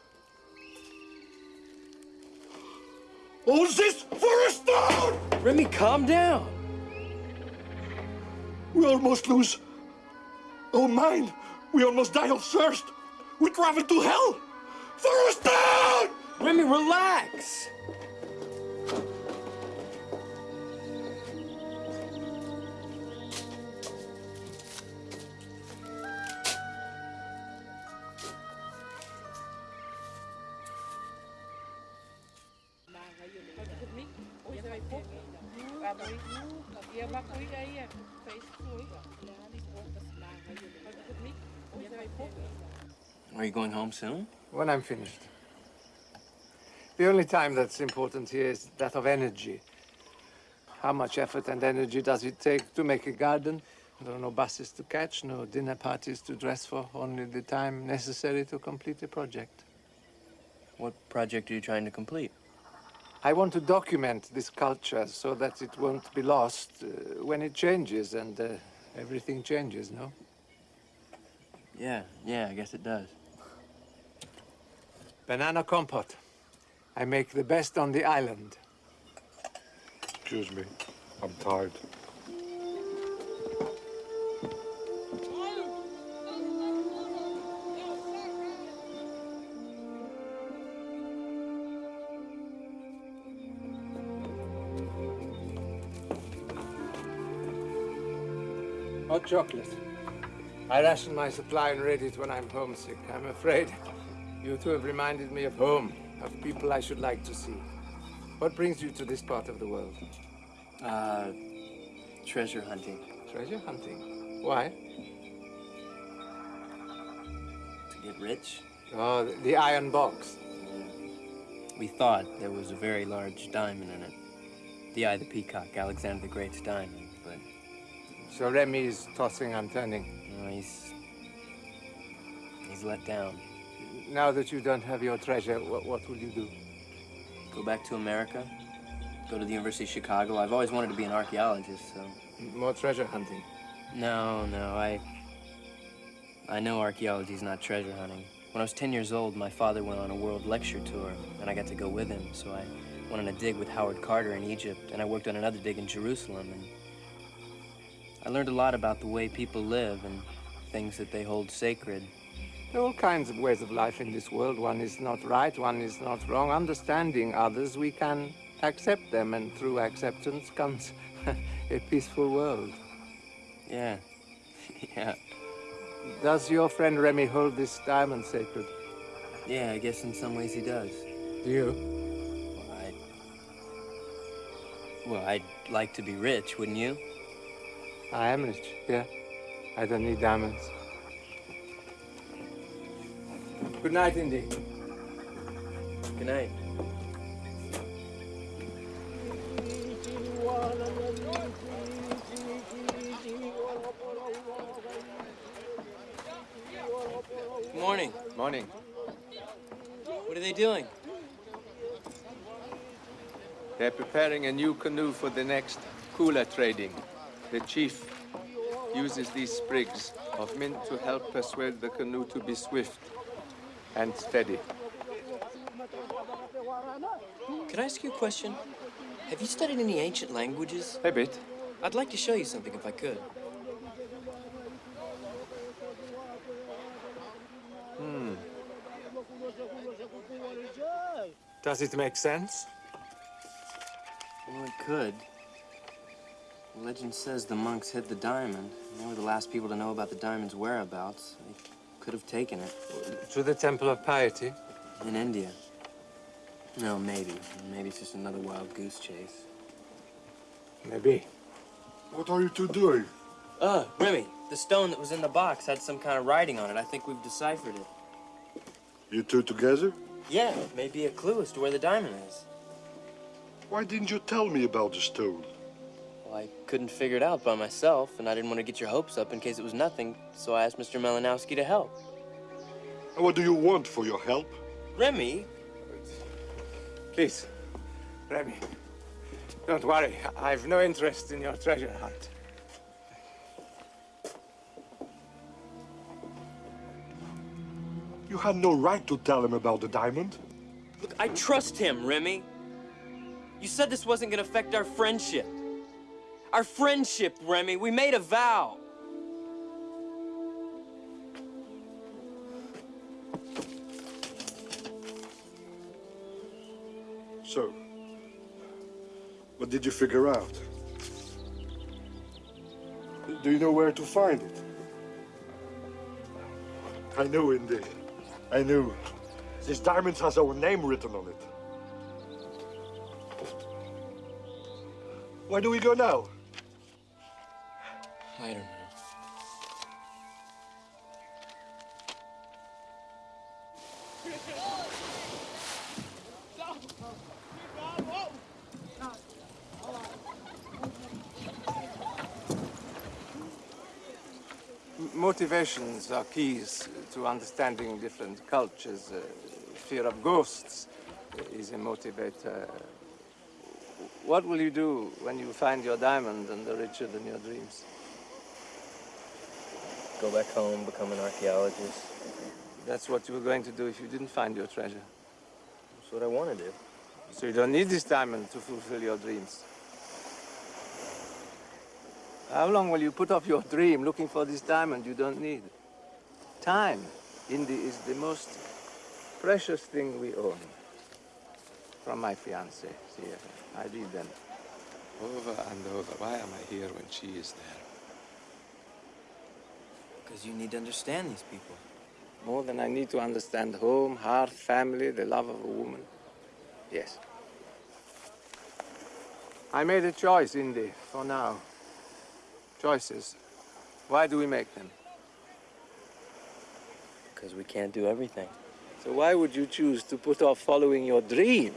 All this for a stone! Remy, calm down. We almost lose oh, our mind. We almost die of thirst. We travel to hell for a stone! Remy, relax. Are you going home soon? When I'm finished. The only time that's important here is that of energy. How much effort and energy does it take to make a garden? There are no buses to catch, no dinner parties to dress for, only the time necessary to complete a project. What project are you trying to complete? I want to document this culture so that it won't be lost uh, when it changes and uh, everything changes, no? Yeah, yeah, I guess it does. Banana compote. I make the best on the island. Excuse me. I'm tired. Hot chocolate. I ration my supply and read it when I'm homesick. I'm afraid you two have reminded me of home, of people I should like to see. What brings you to this part of the world? Uh, treasure hunting. Treasure hunting? Why? To get rich? Oh, the- the iron box. We thought there was a very large diamond in it. The Eye of the Peacock, Alexander the Great's diamond, but So Remy is tossing and turning. no, he's... he's let down. Now that you don't have your treasure, what, what will you do? Go back to America, go to the University of Chicago. I've always wanted to be an archaeologist, so... More treasure hunting. No, no, I... I know archaeology is not treasure hunting. When I was 10 years old, my father went on a world lecture tour, and I got to go with him, so I went on a dig with Howard Carter in Egypt, and I worked on another dig in Jerusalem, and I learned a lot about the way people live and things that they hold sacred. There are all kinds of ways of life in this world. One is not right, one is not wrong. Understanding others, we can accept them, and through acceptance comes a peaceful world. Yeah, yeah. Does your friend Remy hold this diamond sacred? Yeah, I guess in some ways he does. Do you? Well, I... Well, I'd like to be rich, wouldn't you? I am rich, yeah. I don't need diamonds. Good night, Indy. Good night. Good morning. Morning. What are they doing? They're preparing a new canoe for the next kula trading. The chief uses these sprigs of mint to help persuade the canoe to be swift and steady. Can I ask you a question? Have you studied any ancient languages? A bit. I'd like to show you something if I could. Hmm. Does it make sense? Well, it could. Legend says the monks hid the diamond. They were the last people to know about the diamond's whereabouts. They could have taken it. To the Temple of Piety? In India. No, maybe. Maybe it's just another wild goose chase. Maybe. What are you two doing? Uh, Remy, the stone that was in the box had some kind of writing on it. I think we've deciphered it. You two together? Yeah, maybe a clue as to where the diamond is. Why didn't you tell me about the stone? Well, I couldn't figure it out by myself, and I didn't want to get your hopes up in case it was nothing, so I asked Mr. Malinowski to help. And what do you want for your help? Remy? Please, Remy, don't worry. I've no interest in your treasure hunt. You had no right to tell him about the diamond. Look, I trust him, Remy. You said this wasn't gonna affect our friendship. Our friendship, Remy. We made a vow. So, what did you figure out? Do you know where to find it? I know, indeed. I knew. This diamond has our name written on it. Where do we go now? I don't know. Motivations are keys to understanding different cultures. Uh, fear of ghosts is a motivator. What will you do when you find your diamond and are richer than your dreams? Go back home, become an archaeologist. That's what you were going to do if you didn't find your treasure. That's what I want to do. So you don't need this diamond to fulfill your dreams. How long will you put off your dream looking for this diamond you don't need? Time, Indy, is the most precious thing we own. From my fiancée, here. I read them. Over and over. Why am I here when she is there? Because you need to understand these people. More than I need to understand home, hearth, family, the love of a woman. Yes. I made a choice, Indy, for now. Choices. Why do we make them? Because we can't do everything. So why would you choose to put off following your dream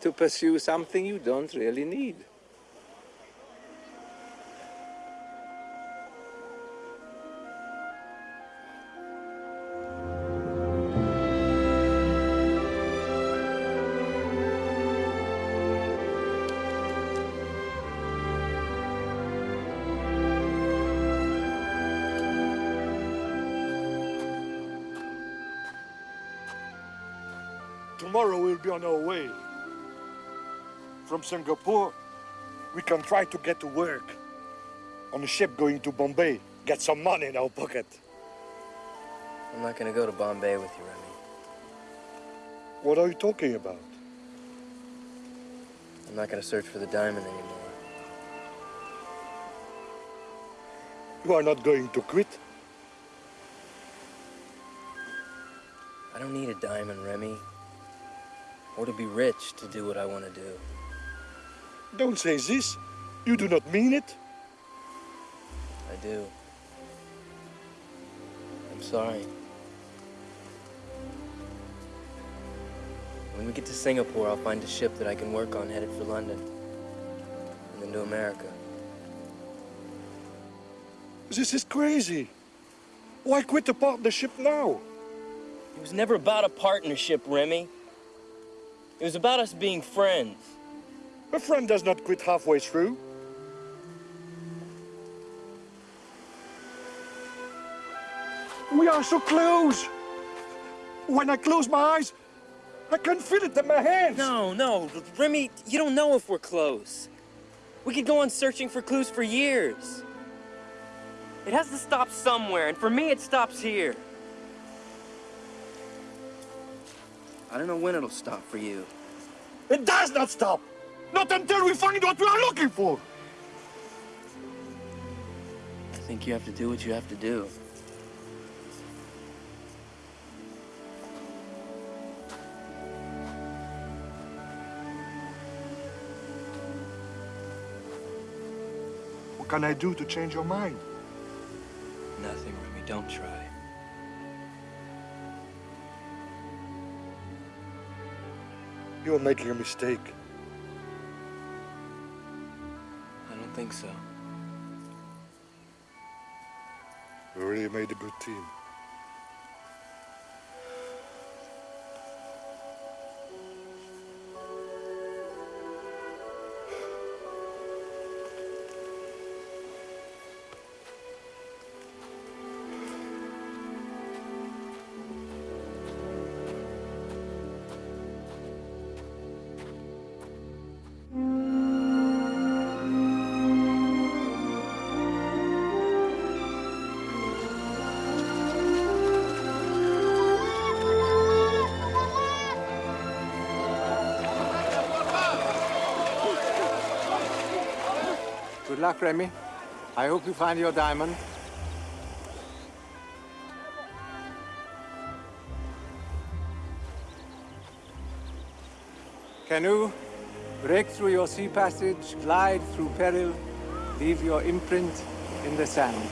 to pursue something you don't really need? Tomorrow we'll be on our way. From Singapore, we can try to get to work on a ship going to Bombay. Get some money in our pocket. I'm not going to go to Bombay with you, Remy. What are you talking about? I'm not going to search for the diamond anymore. You are not going to quit? I don't need a diamond, Remy. Or to be rich to do what I want to do. Don't say this. You do not mean it. I do. I'm sorry. When we get to Singapore, I'll find a ship that I can work on headed for London. And then to America. This is crazy. Why quit the partnership now? It was never about a partnership, Remy. It was about us being friends. A friend does not quit halfway through. We are so close. When I close my eyes, I can feel it in my hands. No, no, Remy, you don't know if we're close. We could go on searching for clues for years. It has to stop somewhere, and for me, it stops here. I don't know when it'll stop for you. It does not stop. Not until we find what we are looking for. I think you have to do what you have to do. What can I do to change your mind? Nothing, Remy. Don't try. You're making a mistake. I don't think so. We really made a good team. Luck, Remy. I hope you find your diamond. Canoe, break through your sea passage, glide through peril, leave your imprint in the sand.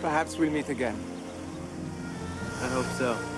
Perhaps we'll meet again. I hope so.